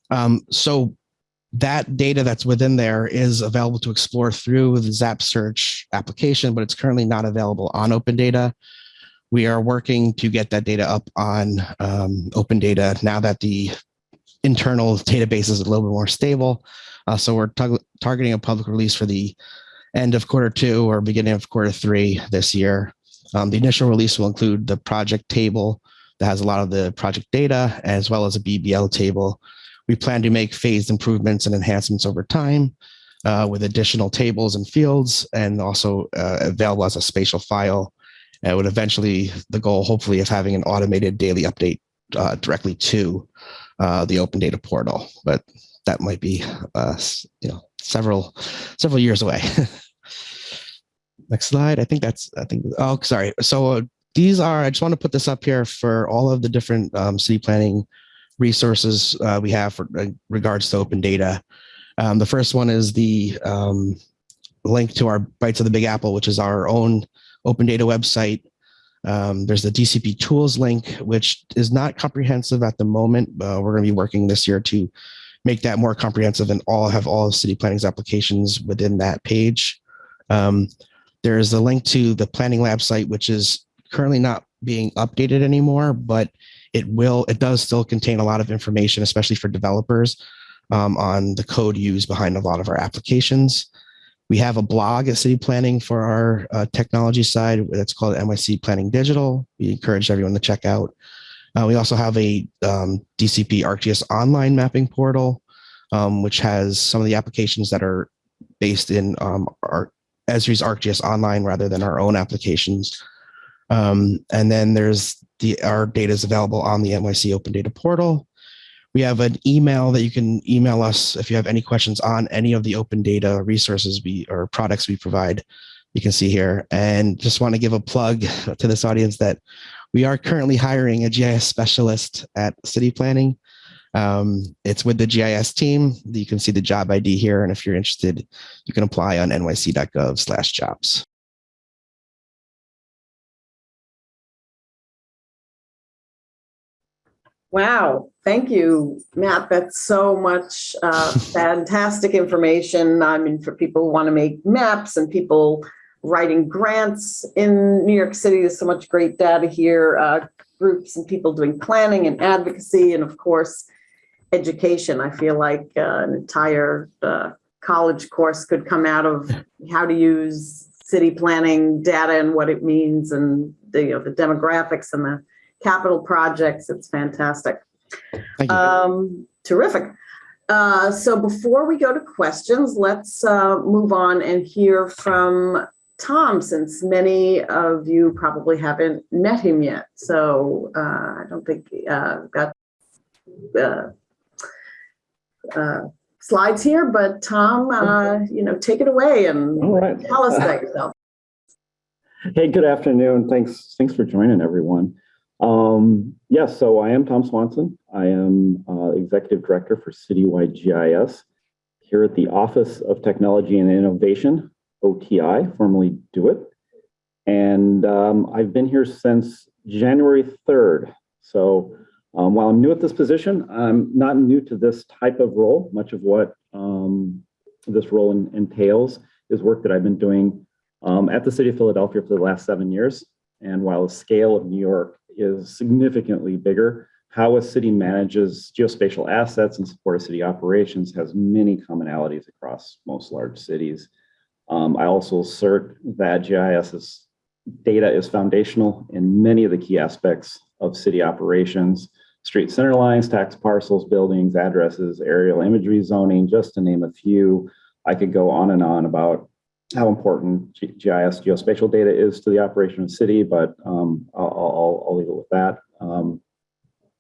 E: Um, so that data that's within there is available to explore through the ZAP search application, but it's currently not available on open data. We are working to get that data up on um, open data now that the internal database is a little bit more stable. Uh, so we're targeting a public release for the end of quarter two or beginning of quarter three this year. Um, the initial release will include the project table that has a lot of the project data as well as a BBL table we plan to make phased improvements and enhancements over time uh, with additional tables and fields and also uh, available as a spatial file. And would eventually, the goal hopefully of having an automated daily update uh, directly to uh, the open data portal, but that might be uh, you know several several years away. Next slide. I think that's I think oh sorry. So uh, these are I just want to put this up here for all of the different um, city planning resources uh, we have for uh, regards to open data. Um, the first one is the um, link to our Bytes of the Big Apple, which is our own open data website. Um, there's the DCP tools link, which is not comprehensive at the moment. Uh, we're going to be working this year to make that more comprehensive and all have all of city planning's applications within that page. Um, there is a link to the planning lab site, which is currently not being updated anymore, but it will, it does still contain a lot of information, especially for developers um, on the code used behind a lot of our applications. We have a blog at City Planning for our uh, technology side that's called NYC Planning Digital. We encourage everyone to check out. Uh, we also have a um, DCP ArcGIS online mapping portal, um, which has some of the applications that are based in um, our Esri's ArcGIS online rather than our own applications. Um, and then there's the our data is available on the NYC Open Data Portal. We have an email that you can email us if you have any questions on any of the open data resources we or products we provide. You can see here. And just want to give a plug to this audience that we are currently hiring a GIS specialist at City Planning. Um, it's with the GIS team. You can see the job ID here. And if you're interested, you can apply on nyc.gov slash jobs.
A: Wow, thank you, Matt. That's so much uh, fantastic information. I mean, for people who want to make maps and people writing grants in New York City, there's so much great data here. Uh, groups and people doing planning and advocacy, and of course, education. I feel like uh, an entire uh, college course could come out of how to use city planning data and what it means, and the, you know, the demographics and the capital projects. It's fantastic.
E: Thank you.
A: Um, terrific. Uh, so before we go to questions, let's uh, move on and hear from Tom, since many of you probably haven't met him yet. So uh, I don't think uh, got uh, uh, slides here, but Tom, uh, you know, take it away and
F: right.
A: tell us about yourself.
F: Hey, good afternoon. Thanks, thanks for joining everyone. Um, yes, so I am Tom Swanson. I am uh, Executive Director for Citywide GIS here at the Office of Technology and Innovation, OTI, formerly DoIT. And um, I've been here since January 3rd. So um, while I'm new at this position, I'm not new to this type of role. Much of what um, this role en- entails is work that I've been doing um, at the city of Philadelphia for the last seven years. And while the scale of New York is significantly bigger, how a city manages geospatial assets and support of city operations has many commonalities across most large cities. Um, I also assert that GIS's data is foundational in many of the key aspects of city operations, street center lines, tax parcels, buildings, addresses, aerial imagery zoning, just to name a few. I could go on and on about how important GIS geospatial data is to the operation of the city, but um, I'll, I'll, I'll leave it with that. Um,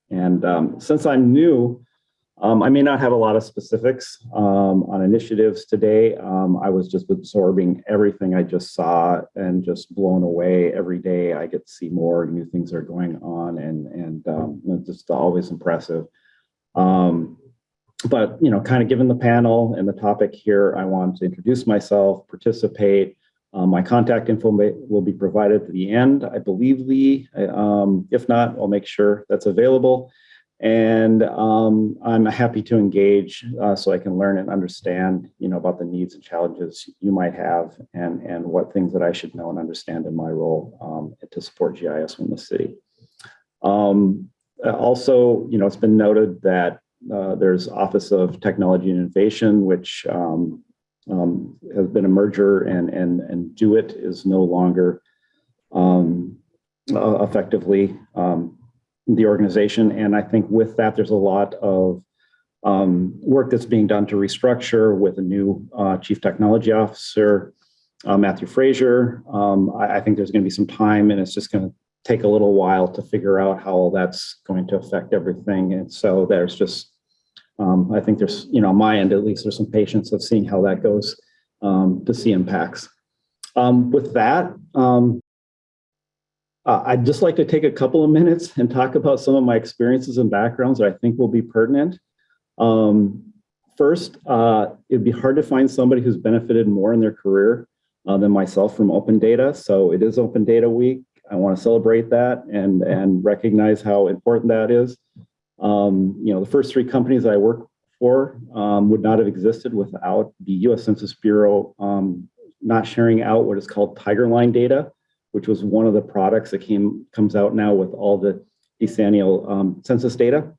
F: and um, since I'm new, um, I may not have a lot of specifics um, on initiatives today. Um, I was just absorbing everything I just saw and just blown away every day. I get to see more new things are going on and, and just always impressive. Um, but you know, kind of given the panel and the topic here, I want to introduce myself, participate. Um, my contact info will be provided at the end, I believe, Lee. Um, if not, I'll make sure that's available. And um, I'm happy to engage uh, so I can learn and understand, you know, about the needs and challenges you might have, and and what things that I should know and understand in my role um, to support GIS in the city. Um, also, you know, it's been noted that uh, there's Office of Technology and Innovation, which um, um, has been a merger, and and and DoIT is no longer um, uh, effectively um, the organization. And I think with that, there's a lot of um, work that's being done to restructure with a new uh, Chief Technology Officer, uh, Matthew Fraser. Um, I, I think there's going to be some time, and it's just going to take a little while to figure out how that's going to affect everything. And so there's just, um, I think there's, you know, on my end at least, there's some patience of seeing how that goes um, to see impacts. Um, with that, um, uh, I'd just like to take a couple of minutes and talk about some of my experiences and backgrounds that I think will be pertinent. Um, first, uh, it'd be hard to find somebody who's benefited more in their career uh, than myself from open data. So it is Open Data Week. I want to celebrate that and, and recognize how important that is. Um, you know, the first three companies I work for um, would not have existed without the US Census Bureau um, not sharing out what is called Tiger Line data, which was one of the products that came comes out now with all the decennial um, census data.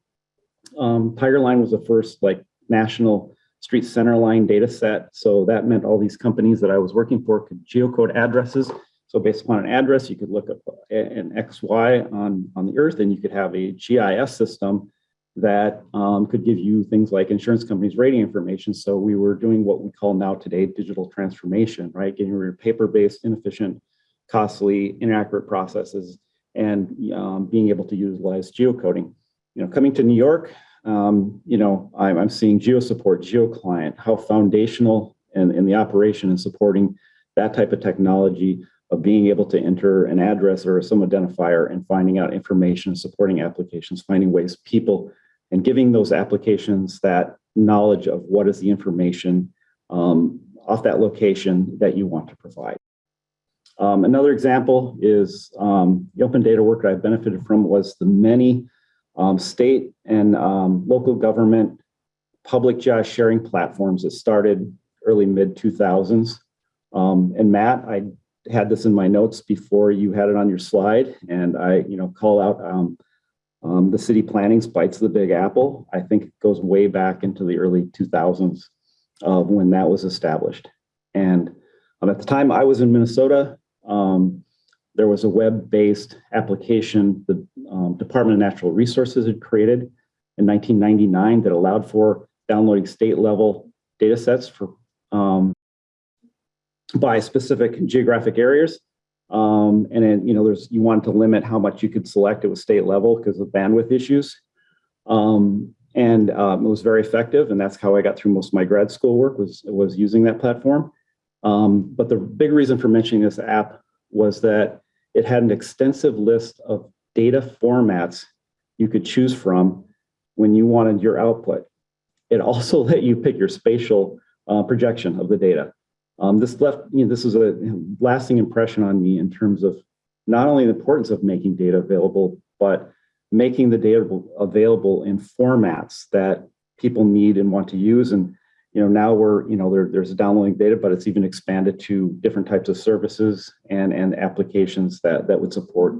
F: Um, Tiger Line was the first like national street center line data set. So that meant all these companies that I was working for could geocode addresses. So based upon an address, you could look up an XY on, on the earth and you could have a GIS system that um, could give you things like insurance companies rating information. So we were doing what we call now today digital transformation, right? Getting rid of paper-based, inefficient, costly, inaccurate processes and um, being able to utilize geocoding. You know, coming to New York, um, you know, I'm, I'm seeing Geosupport, geo client, how foundational in, in the operation and supporting that type of technology of being able to enter an address or some identifier and finding out information, supporting applications, finding ways people and giving those applications that knowledge of what is the information um, off that location that you want to provide. Um, another example is um, the open data work that I've benefited from was the many um, state and um, local government public GIS sharing platforms that started early mid 2000s. Um, and Matt, I had this in my notes before you had it on your slide, and I, you know, call out um, um, the city planning Bytes of the Big Apple. I think it goes way back into the early 2000s of when that was established. And um, at the time I was in Minnesota, um, there was a web-based application the um, Department of Natural Resources had created in 1999 that allowed for downloading state-level data sets for um, by specific geographic areas. Um, and then, you know, there's you wanted to limit how much you could select. It was state level because of bandwidth issues. Um, and um, it was very effective. And that's how I got through most of my grad school work was, was using that platform. Um, but the big reason for mentioning this app was that it had an extensive list of data formats you could choose from when you wanted your output. It also let you pick your spatial uh, projection of the data. Um, this left, you know, this was a lasting impression on me in terms of not only the importance of making data available, but making the data available in formats that people need and want to use. And, you know, now we're, you know, there, there's downloading data, but it's even expanded to different types of services and, and applications that, that would support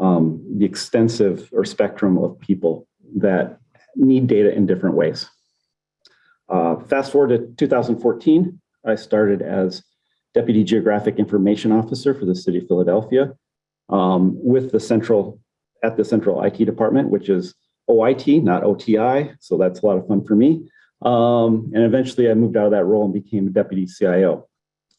F: um, the extensive or spectrum of people that need data in different ways. Uh, fast forward to 2014, I started as Deputy Geographic Information Officer for the City of Philadelphia um, with the central, at the Central IT Department, which is OIT, not OTI. So that's a lot of fun for me. Um, and eventually I moved out of that role and became a Deputy CIO.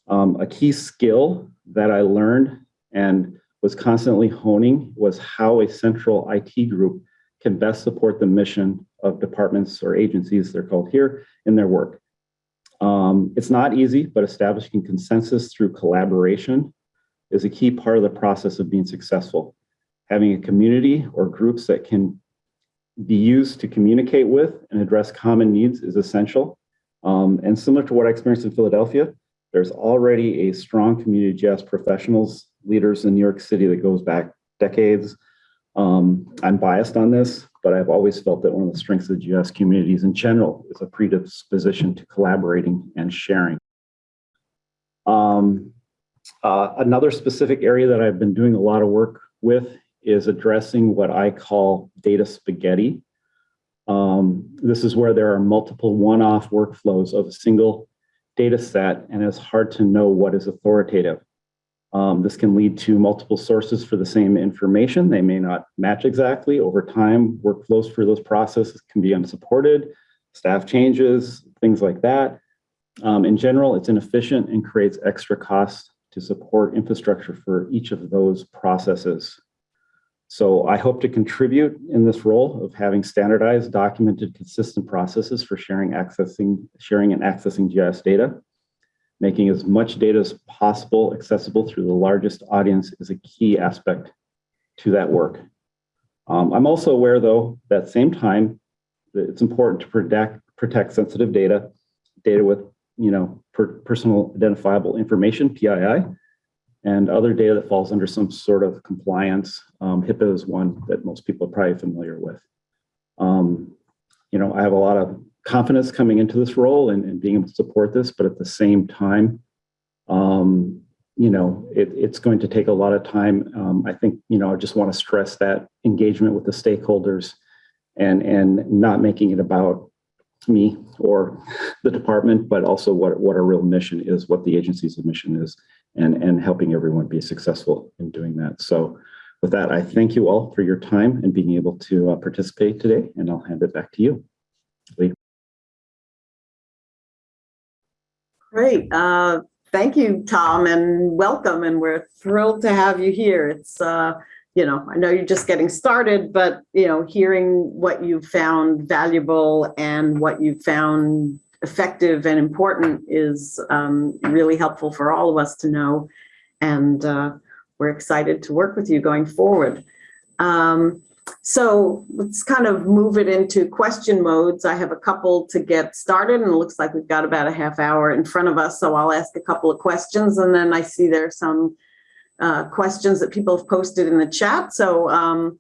F: Um, a key skill that I learned and was constantly honing was how a central IT group can best support the mission of departments or agencies, they're called here, in their work. Um, it's not easy, but establishing consensus through collaboration is a key part of the process of being successful. Having a community or groups that can be used to communicate with and address common needs is essential. Um, and similar to what I experienced in Philadelphia, there's already a strong community GIS professionals, leaders in New York City that goes back decades. Um, I'm biased on this, but I've always felt that one of the strengths of the GIS communities in general is a predisposition to collaborating and sharing. Um, uh, another specific area that I've been doing a lot of work with is addressing what I call data spaghetti. Um, this is where there are multiple one-off workflows of a single data set, and it's hard to know what is authoritative. Um, this can lead to multiple sources for the same information. They may not match exactly. Over time, workflows for those processes can be unsupported, staff changes, things like that. Um, in general, it's inefficient and creates extra costs to support infrastructure for each of those processes. So I hope to contribute in this role of having standardized, documented, consistent processes for sharing, accessing, sharing and accessing GIS data. Making as much data as possible accessible through the largest audience is a key aspect to that work. Um, I'm also aware, though, that same time, that it's important to protect, protect sensitive data, data with you know, per, personal identifiable information, PII, and other data that falls under some sort of compliance. Um, HIPAA is one that most people are probably familiar with. Um, you know, I have a lot of confidence coming into this role and, and, being able to support this, but at the same time, um, you know, it, it's going to take a lot of time. Um, I think, you know, I just want to stress that engagement with the stakeholders and, and not making it about me or the department, but also what, what our real mission is, what the agency's mission is, and, and helping everyone be successful in doing that. So with that, I thank you all for your time and being able to uh, participate today, and I'll hand it back to you. Lee.
A: Great. Uh, Thank you, Tom, and welcome. And we're thrilled to have you here. It's, uh, you know, I know you're just getting started, but, you know, hearing what you found valuable and what you found effective and important is um, really helpful for all of us to know. And uh, we're excited to work with you going forward. Um, so let's kind of move it into question modes. I have a couple to get started and it looks like we've got about a half hour in front of us. So I'll ask a couple of questions and then I see there are some uh, questions that people have posted in the chat. So um,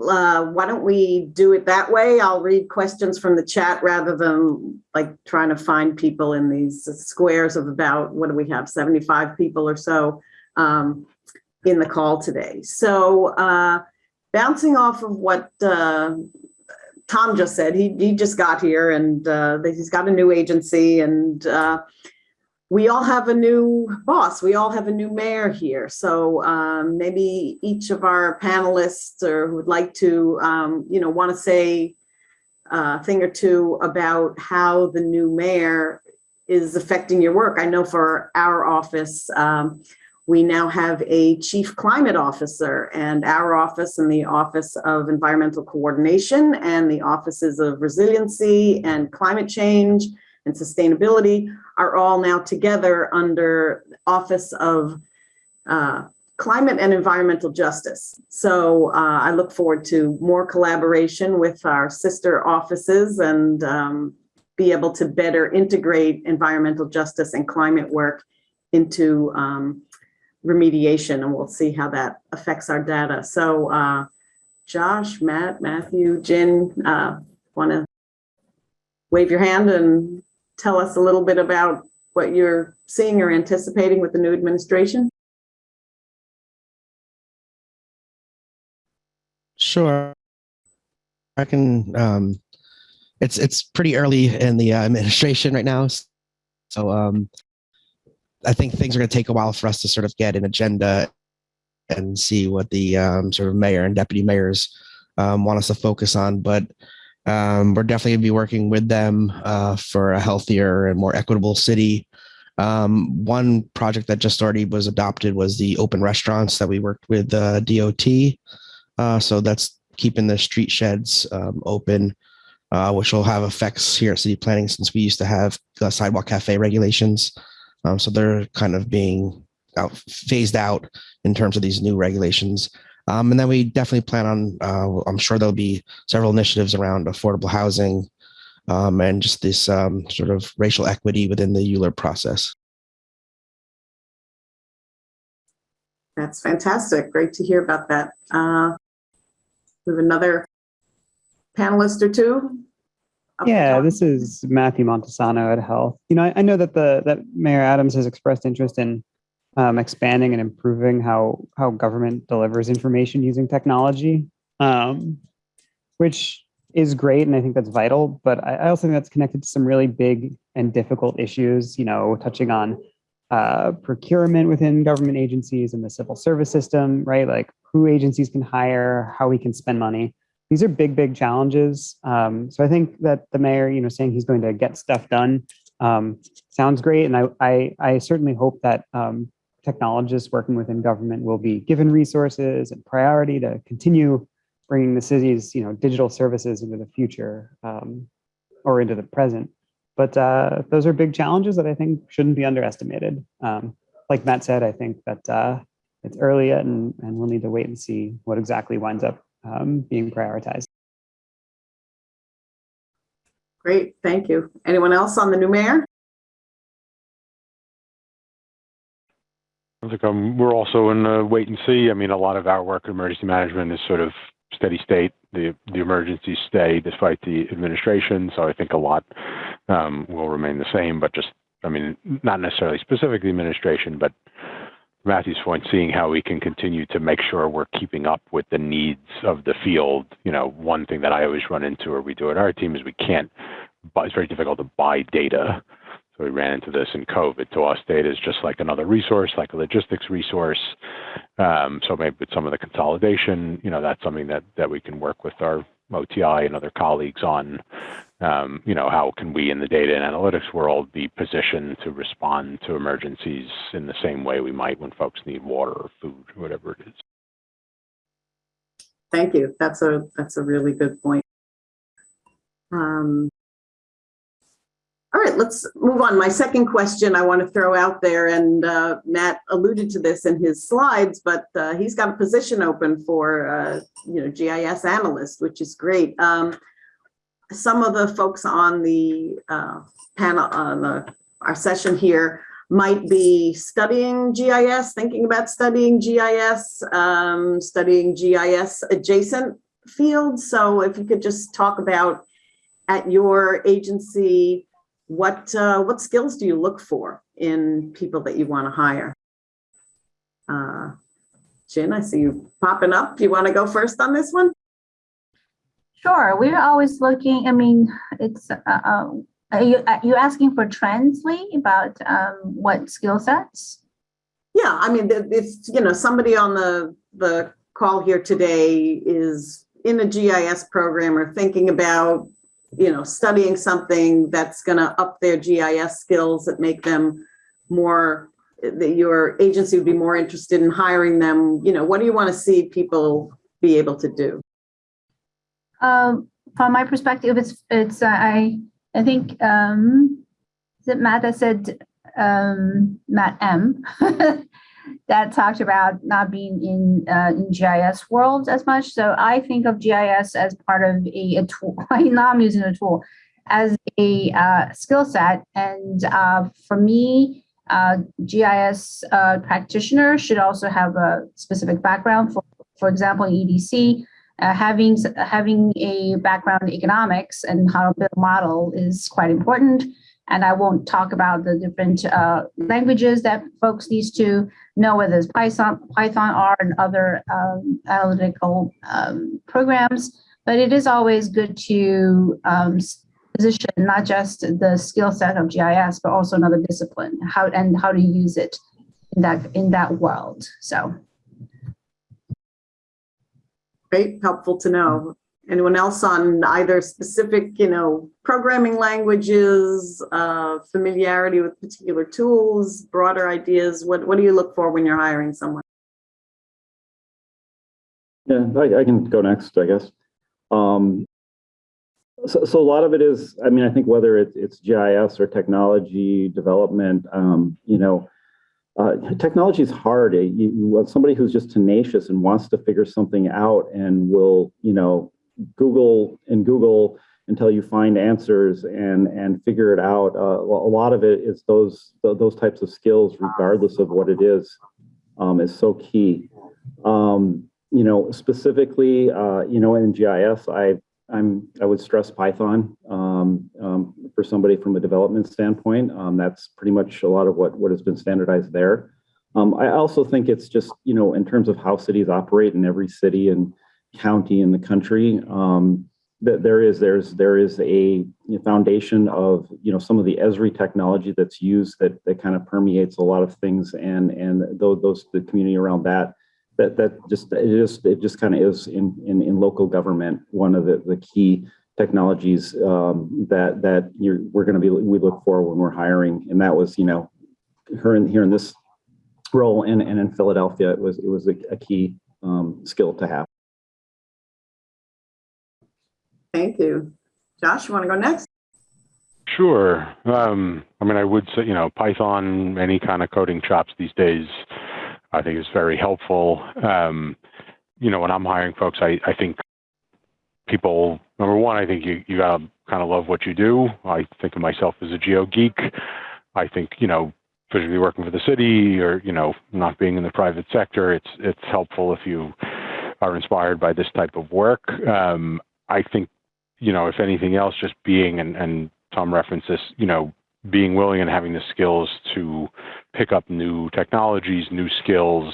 A: uh, why don't we do it that way? I'll read questions from the chat rather than like trying to find people in these squares of about, what do we have, 75 people or so um, in the call today. So uh, bouncing off of what uh, Tom just said, he, he just got here and uh, he's got a new agency and uh, we all have a new boss. We all have a new mayor here. So um, maybe each of our panelists or who would like to, um, you know, want to say a thing or two about how the new mayor is affecting your work. I know for our office, um, we now have a chief climate officer and our office and the Office of Environmental Coordination and the offices of resiliency and climate change and sustainability are all now together under Office of uh, Climate and Environmental Justice. So uh, I look forward to more collaboration with our sister offices and um, be able to better integrate environmental justice and climate work into um, remediation and we'll see how that affects our data. So uh, Josh, Matt, Matthew, Jen, uh, want to wave your hand and tell us a little bit about what you're seeing or anticipating with the new administration?
E: Sure. I can, um, it's, it's pretty early in the uh, administration right now. So um, I think things are going to take a while for us to sort of get an agenda and see what the um, sort of mayor and deputy mayors um, want us to focus on. But um, we're definitely going to be working with them uh, for a healthier and more equitable city. Um, one project that just already was adopted was the open restaurants that we worked with uh, DOT. Uh, so that's keeping the street sheds um, open, uh, which will have effects here at city planning since we used to have uh, sidewalk cafe regulations. Um, so they're kind of being out, phased out in terms of these new regulations. Um, and then we definitely plan on, uh, I'm sure there'll be several initiatives around affordable housing um, and just this um, sort of racial equity within the ULURP process.
A: That's fantastic. Great to hear about that. Uh, we have another panelist or two.
D: Yeah, this is Matthew Montesano at Health. You know, I, I know that the that Mayor Adams has expressed interest in um, expanding and improving how how government delivers information using technology, um, which is great, and I think that's vital. But I, I also think that's connected to some really big and difficult issues. You know, touching on uh, procurement within government agencies and the civil service system, right? Like who agencies can hire, how we can spend money these are big, big challenges. Um, so I think that the mayor, you know, saying he's going to get stuff done um, sounds great. And I, I, I certainly hope that um, technologists working within government will be given resources and priority to continue bringing the city's, you know, digital services into the future um, or into the present. But uh, those are big challenges that I think shouldn't be underestimated. Um, like Matt said, I think that uh, it's early yet and, and we'll need to wait and see what exactly winds up um, being prioritized.
A: Great, thank you. Anyone else on the new mayor?
C: I think um, we're also in a wait and see. I mean, a lot of our work in emergency management is sort of steady state. The the emergencies stay despite the administration. So I think a lot um, will remain the same, but just I mean, not necessarily specific to the administration, but Matthew's point, seeing how we can continue to make sure we're keeping up with the needs of the field. You know, one thing that I always run into, or we do at our team, is we can't buy, it's very difficult to buy data. So we ran into this in COVID. To us, data is just like another resource, like a logistics resource. Um, so maybe with some of the consolidation, you know, that's something that that we can work with our OTI and other colleagues on. Um, you know, how can we in the data and analytics world be positioned to respond to emergencies in the same way we might when folks need water or food, or whatever it is.
A: Thank you. That's a, that's a really good point. Um, all right, let's move on. My second question I want to throw out there, and uh, Matt alluded to this in his slides, but uh, he's got a position open for, uh, you know, GIS analyst, which is great. Um, some of the folks on the uh, panel, on the, our session here might be studying GIS, thinking about studying GIS, um, studying GIS adjacent fields. So if you could just talk about at your agency, what uh, what skills do you look for in people that you want to hire? Uh, Jen, I see you popping up. You want to go first on this one?
B: Sure, we're always looking, I mean, it's, uh, uh, are you, are you asking for trends, Lee, about um, what skill sets?
A: Yeah, I mean, it's, you know, somebody on the, the call here today is in a GIS program or thinking about, you know, studying something that's gonna up their GIS skills that make them more, that your agency would be more interested in hiring them, you know, what do you want to see people be able to do?
B: Um, from my perspective, it's, it's, uh, I, I think, um, it Matt that said, um, Matt M? That talked about not being in, uh, in GIS world as much. So I think of GIS as part of a, a tool, I know I'm using a tool, as a, uh, skill set. And, uh, for me, uh, GIS, uh, practitioner should also have a specific background. For, for example, EDC, uh, having having a background in economics and how to build a model is quite important. And I won't talk about the different uh, languages that folks need to know, whether it's Python, Python, R, and other um, analytical um, programs. But it is always good to um, position not just the skill set of GIS, but also another discipline, how and how to use it in that in that world. So.
A: Great, helpful to know. Anyone else on either specific, you know, programming languages, uh, familiarity with particular tools, broader ideas? What, what do you look for when you're hiring someone?
F: Yeah, I, I can go next, I guess. Um, so, so a lot of it is, I mean, I think whether it, it's GIS or technology development, um, you know, uh, technology is hard. You, somebody who's just tenacious and wants to figure something out and will, you know, Google and Google until you find answers and and figure it out. Uh, a lot of it is those those types of skills, regardless of what it is, um, is so key. Um, you know, specifically, uh, you know, in GIS, I I'm I would stress Python um, um, for somebody from a development standpoint. Um, that's pretty much a lot of what what has been standardized there. Um, I also think it's just you know in terms of how cities operate in every city and county in the country. Um, that there is there's there is a foundation of you know some of the Esri technology that's used that that kind of permeates a lot of things and and those, those the community around that that that just it just it just kind of is in, in in local government one of the the key technologies um, that that you're we're going to be we look for when we're hiring and that was you know her in here in this role and and in Philadelphia it was it was a, a key um, skill to have.
A: Thank you. Josh, you want to go next?
C: Sure. Um, I mean, I would say, you know, Python, any kind of coding chops these days, I think is very helpful. Um, you know, when I'm hiring folks, I, I think people, number one, I think you, you gotta kind of love what you do. I think of myself as a geo geek. I think, you know, physically working for the city or, you know, not being in the private sector, it's, it's helpful if you are inspired by this type of work. Um, I think, you know, if anything else, just being, and, and Tom referenced this, you know, being willing and having the skills to pick up new technologies, new skills.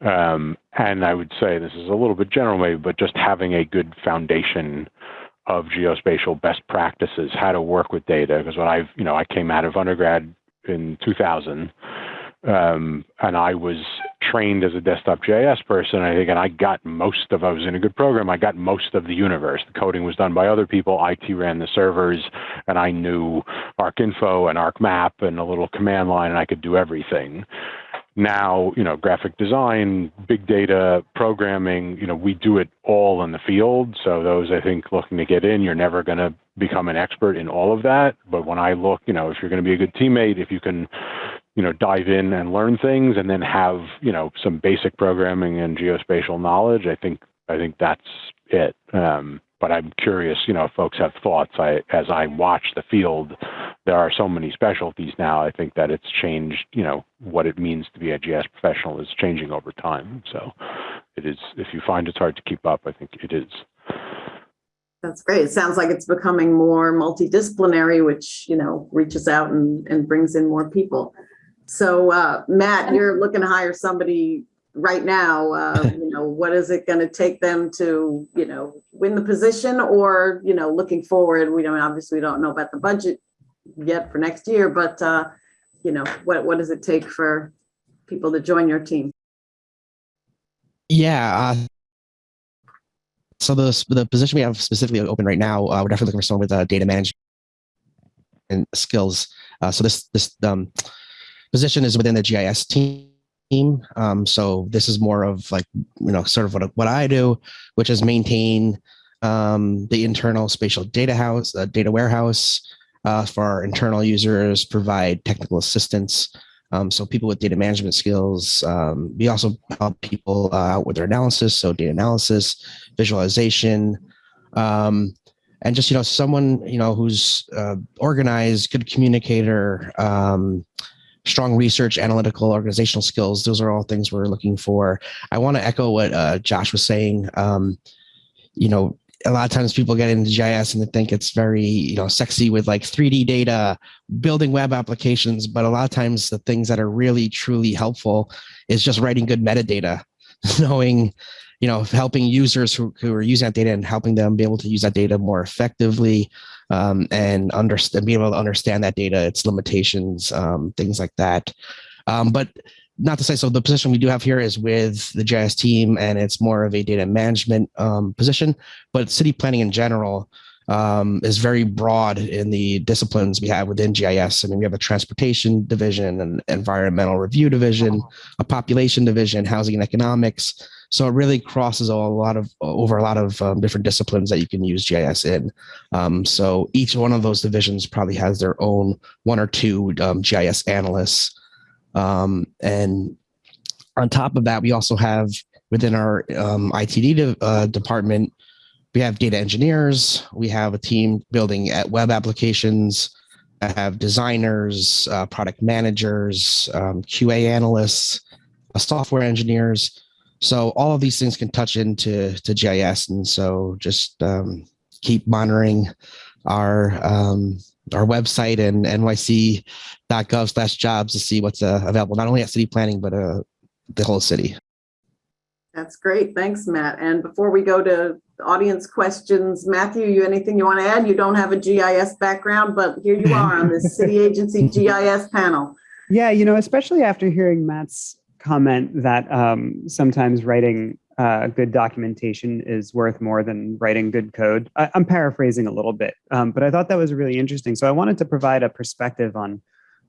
C: Um, and I would say this is a little bit general maybe, but just having a good foundation of geospatial best practices, how to work with data. Because when I've, you know, I came out of undergrad in 2000, um, and I was trained as a desktop JS person. I think, and I got most of. I was in a good program. I got most of the universe. The coding was done by other people. IT ran the servers, and I knew ArcInfo and ArcMap and a little command line, and I could do everything. Now, you know, graphic design, big data, programming, you know, we do it all in the field. So those I think looking to get in, you're never going to become an expert in all of that. But when I look, you know, if you're going to be a good teammate, if you can you know, dive in and learn things and then have, you know, some basic programming and geospatial knowledge, I think, I think that's it. Um, but I'm curious, you know, if folks have thoughts. I, as I watch the field, there are so many specialties now. I think that it's changed, you know, what it means to be a GS professional is changing over time. So it is, if you find it's hard to keep up, I think it is.
A: That's great. It sounds like it's becoming more multidisciplinary, which, you know, reaches out and, and brings in more people. So, uh, Matt, you're looking to hire somebody right now. Uh, you know, what is it going to take them to, you know, win the position or, you know, looking forward? We don't, obviously, we don't know about the budget yet for next year, but, uh, you know, what, what does it take for people to join your team?
E: Yeah. Uh, so the the position we have specifically open right now, uh, we're definitely looking for someone with uh, data management and skills. Uh, so this this um, position is within the GIS team. Um, so this is more of like you know sort of what what I do, which is maintain um, the internal spatial data house, uh, data warehouse uh, for our internal users, provide technical assistance. Um, so people with data management skills, um, we also help people uh, out with their analysis. So data analysis, visualization, um, and just, you know, someone, you know, who's uh, organized, good communicator, um, strong research, analytical, organizational skills. Those are all things we're looking for. I want to echo what uh, Josh was saying. Um, you know, a lot of times people get into GIS and they think it's very, you know, sexy with like 3D data, building web applications. But a lot of times the things that are really, truly helpful is just writing good metadata, knowing, you know, helping users who, who are using that data and helping them be able to use that data more effectively um, and understand, be able to understand that data, its limitations, um, things like that. Um, but not to say so the position we do have here is with the GIS team and it's more of a data management um, position, but city planning in general um, is very broad in the disciplines we have within GIS. I mean, we have a transportation division, an environmental review division, a population division, housing and economics. So it really crosses a lot of over a lot of um, different disciplines that you can use GIS in. Um, so each one of those divisions probably has their own one or two um, GIS analysts um, and on top of that, we also have within our um, ITD de uh, department, we have data engineers. We have a team building at web applications. I have designers, uh, product managers, um, QA analysts, uh, software engineers. So all of these things can touch into to GIS, and so just um, keep monitoring our um, our website and nyc.gov slash jobs to see what's uh, available, not only at city planning, but uh, the whole city.
A: That's great. Thanks, Matt. And before we go to audience questions, Matthew, you anything you want to add? You don't have a GIS background, but here you are on the city agency GIS panel.
D: Yeah, you know, especially after hearing Matt's comment that um, sometimes writing uh, good documentation is worth more than writing good code. I, am paraphrasing a little bit, um, but I thought that was really interesting. So I wanted to provide a perspective on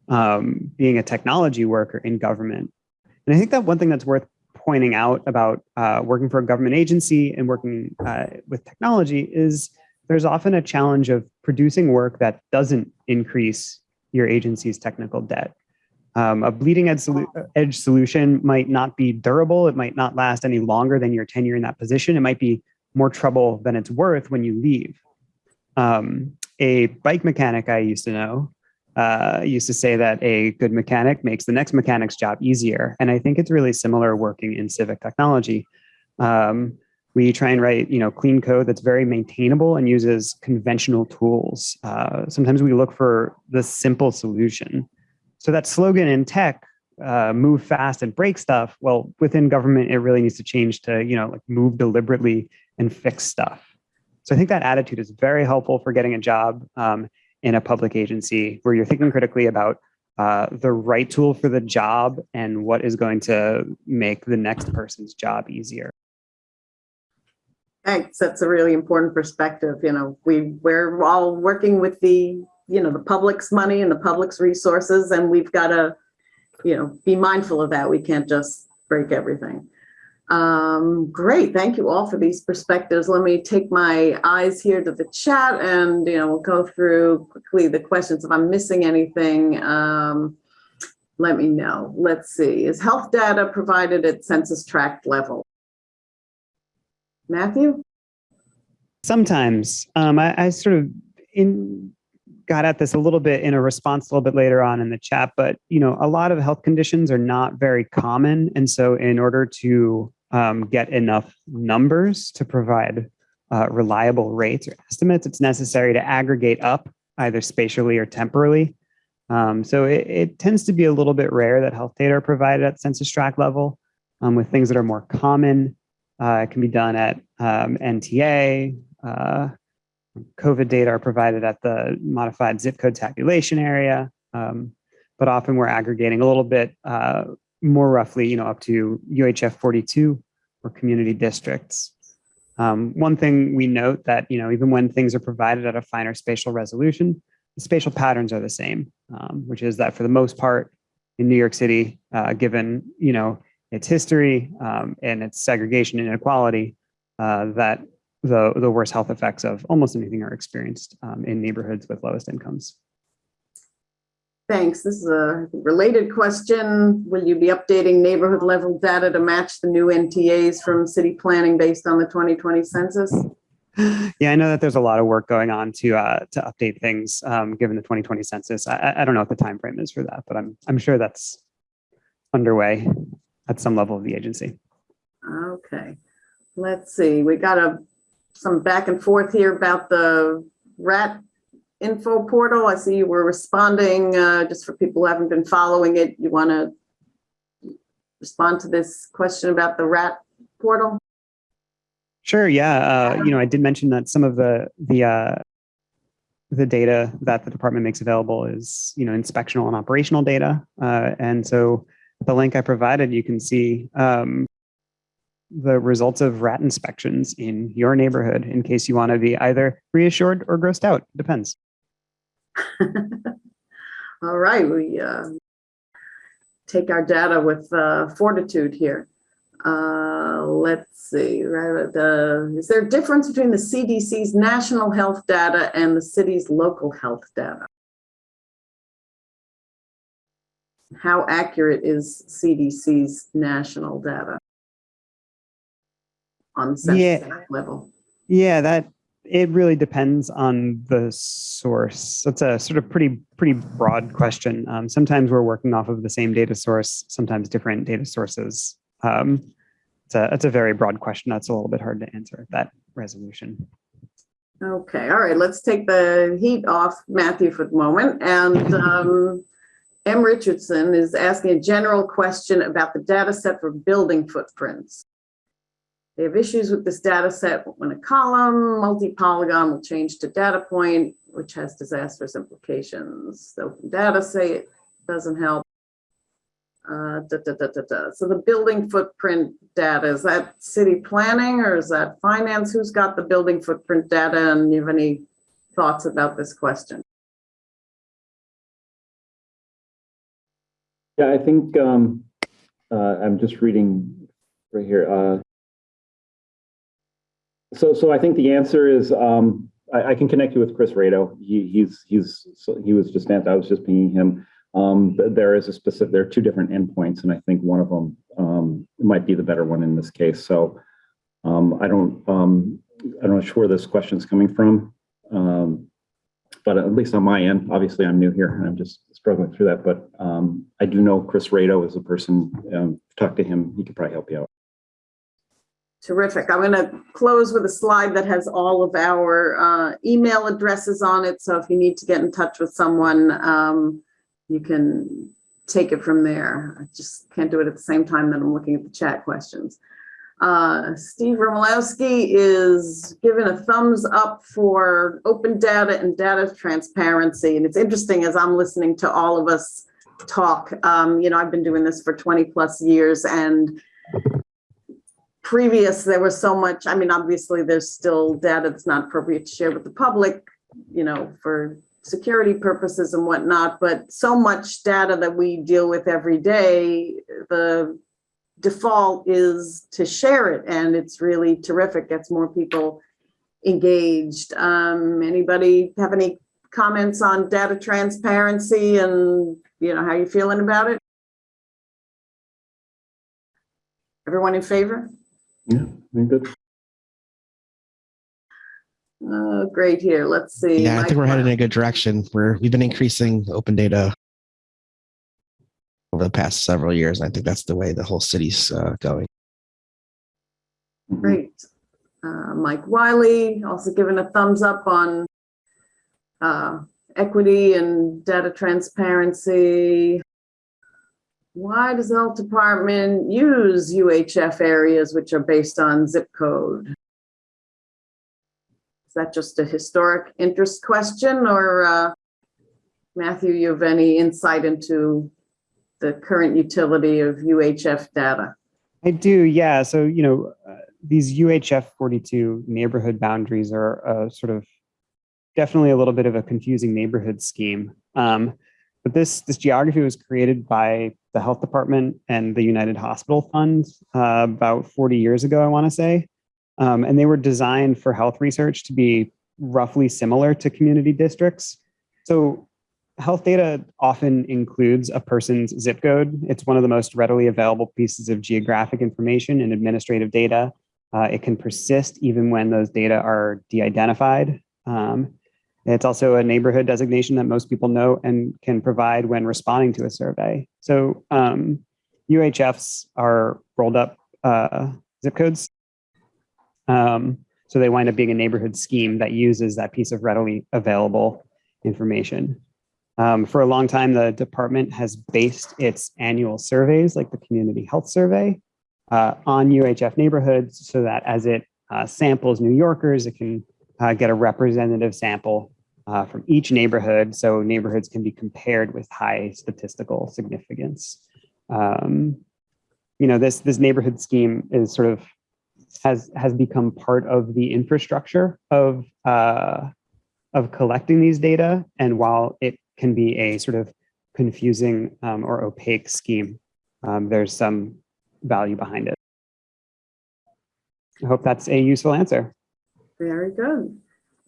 D: um, being a technology worker in government. And I think that one thing that's worth pointing out about uh, working for a government agency and working uh, with technology is there's often a challenge of producing work that doesn't increase your agency's technical debt. Um, a bleeding edge, solu edge, solution might not be durable. It might not last any longer than your tenure in that position. It might be more trouble than it's worth when you leave. Um, a bike mechanic I used to know uh, used to say that a good mechanic makes the next mechanic's job easier. And I think it's really similar working in civic technology. Um, we try and write, you know, clean code that's very maintainable and uses conventional tools. Uh, sometimes we look for the simple solution. So that slogan in tech, uh, move fast and break stuff. Well, within government, it really needs to change to, you know, like move deliberately and fix stuff. So I think that attitude is very helpful for getting a job um, in a public agency where you're thinking critically about uh, the right tool for the job and what is going to make the next person's job easier.
A: Thanks. That's a really important perspective. You know, we, we're all working with the, you know, the public's money and the public's resources, and we've got to, you know, be mindful of that. We can't just break everything. Um, great. Thank you all for these perspectives. Let me take my eyes here to the chat and, you know, we'll go through quickly the questions. If I'm missing anything, um, let me know. Let's see. Is health data provided at census tract level? Matthew?
D: Sometimes um, I, I sort of in got at this a little bit in a response a little bit later on in the chat, but you know, a lot of health conditions are not very common, and so in order to um, get enough numbers to provide uh, reliable rates or estimates, it's necessary to aggregate up either spatially or temporally. Um, so it, it, tends to be a little bit rare that health data are provided at census tract level. Um, with things that are more common, uh, it can be done at um, NTA. Uh, COVID data are provided at the modified zip code tabulation area, um, but often we're aggregating a little bit uh, more roughly, you know, up to UHF 42 or community districts. Um, one thing we note that, you know, even when things are provided at a finer spatial resolution, the spatial patterns are the same, um, which is that for the most part in New York City, uh, given, you know, its history um, and its segregation and inequality, uh, that the, the worst health effects of almost anything are experienced um, in neighborhoods with lowest incomes.
A: Thanks. This is a related question. Will you be updating neighborhood level data to match the new NTAs from city planning based on the 2020 census?
D: Yeah, I know that there's a lot of work going on to uh, to update things um, given the 2020 census. I, I don't know what the time frame is for that, but I'm I'm sure that's underway at some level of the agency.
A: Okay, let's see. We got a some back and forth here about the rat info portal. I see you were responding, uh, just for people who haven't been following it. You want to respond to this question about the rat portal?
D: Sure. Yeah. Uh, you know, I did mention that some of the the uh, the data that the department makes available is you know inspectional and operational data, uh, and so the link I provided, you can see um, the results of rat inspections in your neighborhood in case you want to be either reassured or grossed out. Depends.
A: All right, we uh, take our data with uh, fortitude here. Uh, let's see, right, the, is there a difference between the CDC's national health data and the city's local health data? How accurate is CDC's national data on census
D: Yeah.
A: level?
D: Yeah, that it really depends on the source. That's a sort of pretty pretty broad question. Um, sometimes we're working off of the same data source, sometimes different data sources. Um, it's a it's a very broad question. That's a little bit hard to answer at that resolution.
A: Okay, all right, let's take the heat off Matthew for the moment. And um, M. Richardson is asking a general question about the data set for building footprints. They have issues with this data set when a column, multi-polygon will change to data point, which has disastrous implications. The open data say it doesn't help. Uh, da, da, da. So the building footprint data, is that city planning or is that finance? Who's got the building footprint data and you have any thoughts about this question?
F: Yeah, I think um, uh, I'm just reading right here. Uh, so, so I think the answer is um, I, I, can connect you with Chris Rado. He, he's he's so he was just I was just pinging him. Um, there is a specific. There are two different endpoints, and I think one of them um, might be the better one in this case. So, um, I don't um, I don't know where this question is coming from, um, but at least on my end, obviously I'm new here and I'm just struggling through that. But I do know Chris Rado is a person. Talk to him; he could probably help you out.
A: Terrific. I'm going to close with a slide that has all of our uh, email addresses on it. So if you need to get in touch with someone, um, you can take it from there. I just can't do it at the same time that I'm looking at the chat questions. Uh, Steve Romolowski is giving a thumbs up for open data and data transparency. And it's interesting as I'm listening to all of us talk, um, you know, I've been doing this for 20 plus years and previous, there was so much, I mean, obviously there's still data that's not appropriate to share with the public, you know, for security purposes and whatnot, but so much data that we deal with every day, the default is to share it and it's really terrific, gets more people engaged. Um, anybody have any comments on data transparency and, you know, how you feeling about it? Everyone in favor?
F: Yeah, very good.
A: Oh, great here. Let's see.
E: Yeah, I think we're
A: Mike-
E: headed in a good direction. We're we've been increasing open data over the past several years. And I think that's the way the whole city's uh, going.
A: Great. Uh, Mike Wiley also given a thumbs up on uh, equity and data transparency. Why does the health department use UHF areas which are based on zip code? Is that just a historic interest question or uh, Matthew, you have any insight into the current utility of UHF data?
D: I do, yeah. So, you know, uh, these UHF 42 neighborhood boundaries are uh, sort of definitely a little bit of a confusing neighborhood scheme. Um, but this, this geography was created by the health department and the United Hospital Fund uh, about 40 years ago, I want to say. Um, and they were designed for health research to be roughly similar to community districts. So health data often includes a person's zip code. It's one of the most readily available pieces of geographic information and administrative data. Uh, it can persist even when those data are de-identified. Um, it's also a neighborhood designation that most people know and can provide when responding to a survey. So um, UHFs are rolled up uh, zip codes. Um, so they wind up being a neighborhood scheme that uses that piece of readily available information. Um, for a long time, the department has based its annual surveys, like the Community Health Survey, uh, on UHF neighborhoods so that as it uh, samples New Yorkers, it can uh, get a representative sample uh, from each neighborhood so neighborhoods can be compared with high statistical significance. Um, you know, this, this neighborhood scheme is sort of has, has become part of the infrastructure of, uh, of collecting these data. And while it can be a sort of confusing um, or opaque scheme, um, there's some value behind it. I hope that's a useful answer.
A: Very good.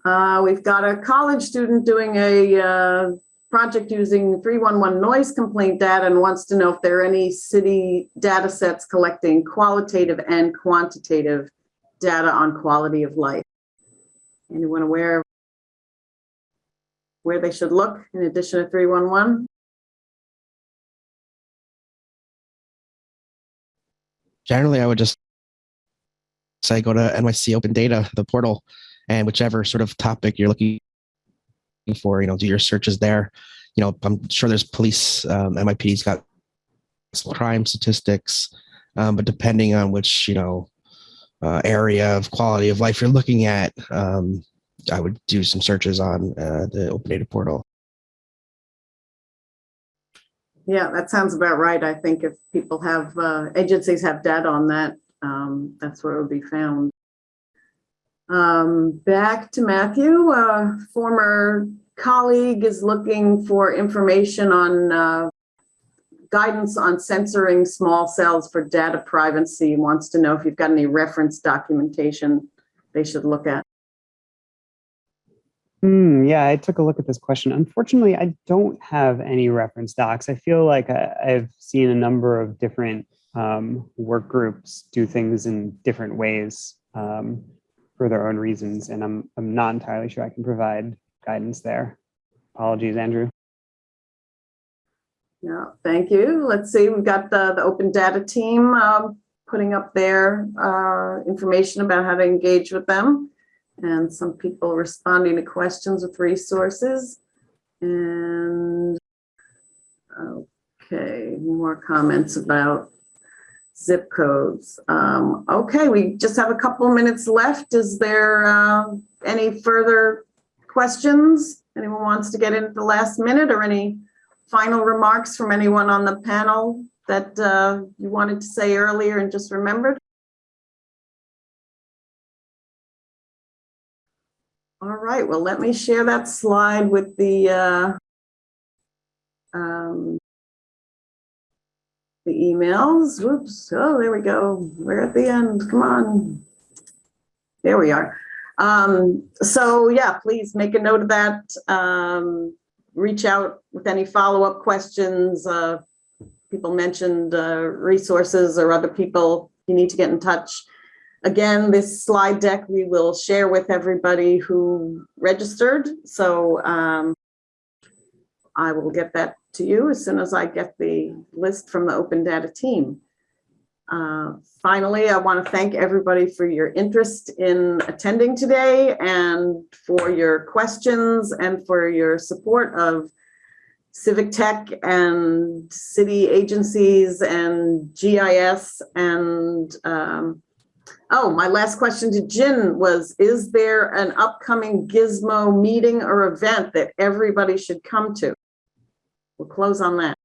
A: Uh, we've got a college student doing a uh, project using 311 noise complaint data and wants to know if there are any city data sets collecting qualitative and quantitative data on quality of life. Anyone aware where they should look in addition to 311?
E: Generally, I would just say go to NYC Open Data, the portal, and whichever sort of topic you're looking for, you know, do your searches there. You know, I'm sure there's police, um, NYPD's got crime statistics, um, but depending on which, you know, uh, area of quality of life you're looking at, um, I would do some searches on uh, the Open Data portal.
A: Yeah, that sounds about right. I think if people have, uh, agencies have data on that, um, that's where it would be found. Um, back to Matthew, a former colleague is looking for information on, uh, guidance on censoring small cells for data privacy. He Wants to know if you've got any reference documentation they should look at.
D: Hmm, yeah, I took a look at this question. Unfortunately, I don't have any reference docs. I feel like I, I've seen a number of different um, work groups do things in different ways um, for their own reasons, and I'm I'm not entirely sure I can provide guidance there. Apologies, Andrew.
A: Yeah, thank you. Let's see, we've got the, the open data team um, putting up their uh, information about how to engage with them. And some people responding to questions with resources. And okay, more comments about zip codes. Um, okay, we just have a couple minutes left. Is there, uh, any further questions? Anyone wants to get in at the last minute or any final remarks from anyone on the panel that, uh, you wanted to say earlier and just remembered? All right, well, let me share that slide with the, uh, um, the emails. Whoops. Oh, there we go. We're at the end. Come on. There we are. Um, so yeah, please make a note of that. Um, reach out with any follow-up questions. Uh, people mentioned uh, resources or other people you need to get in touch. Again, this slide deck we will share with everybody who registered. So um, I will get that to you as soon as I get the list from the Open Data team. Uh, Finally, I want to thank everybody for your interest in attending today and for your questions and for your support of Civic Tech and city agencies and GIS and um, Oh, my last question to Jen was, is there an upcoming GISMO meeting or event that everybody should come to? We'll close on that.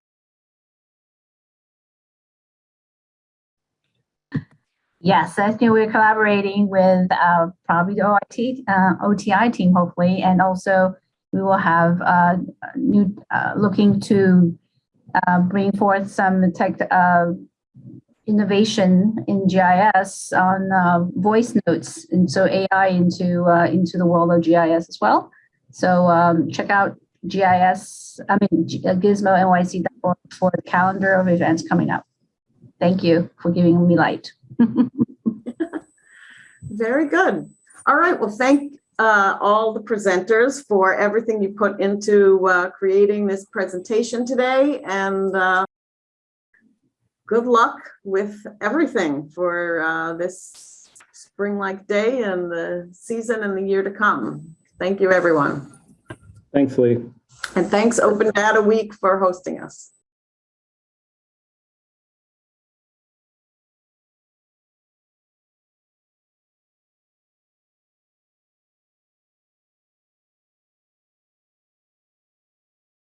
B: Yes, I think we're collaborating with uh, probably the OIT, uh, OTI team, hopefully, and also we will have uh, new uh, looking to uh, bring forth some tech uh, innovation in GIS on voice notes, and so AI into into the world of GIS as well. So um, check out GIS, I mean uh, gismonyc.org for the calendar of events coming up. Thank you for giving me light.
A: Very good. All right, well, thank uh, all the presenters for everything you put into uh, creating this presentation today and uh, good luck with everything for uh, this spring-like day and the season and the year to come. Thank you, everyone.
F: Thanks, Lee.
A: And thanks Open Data Week for hosting us.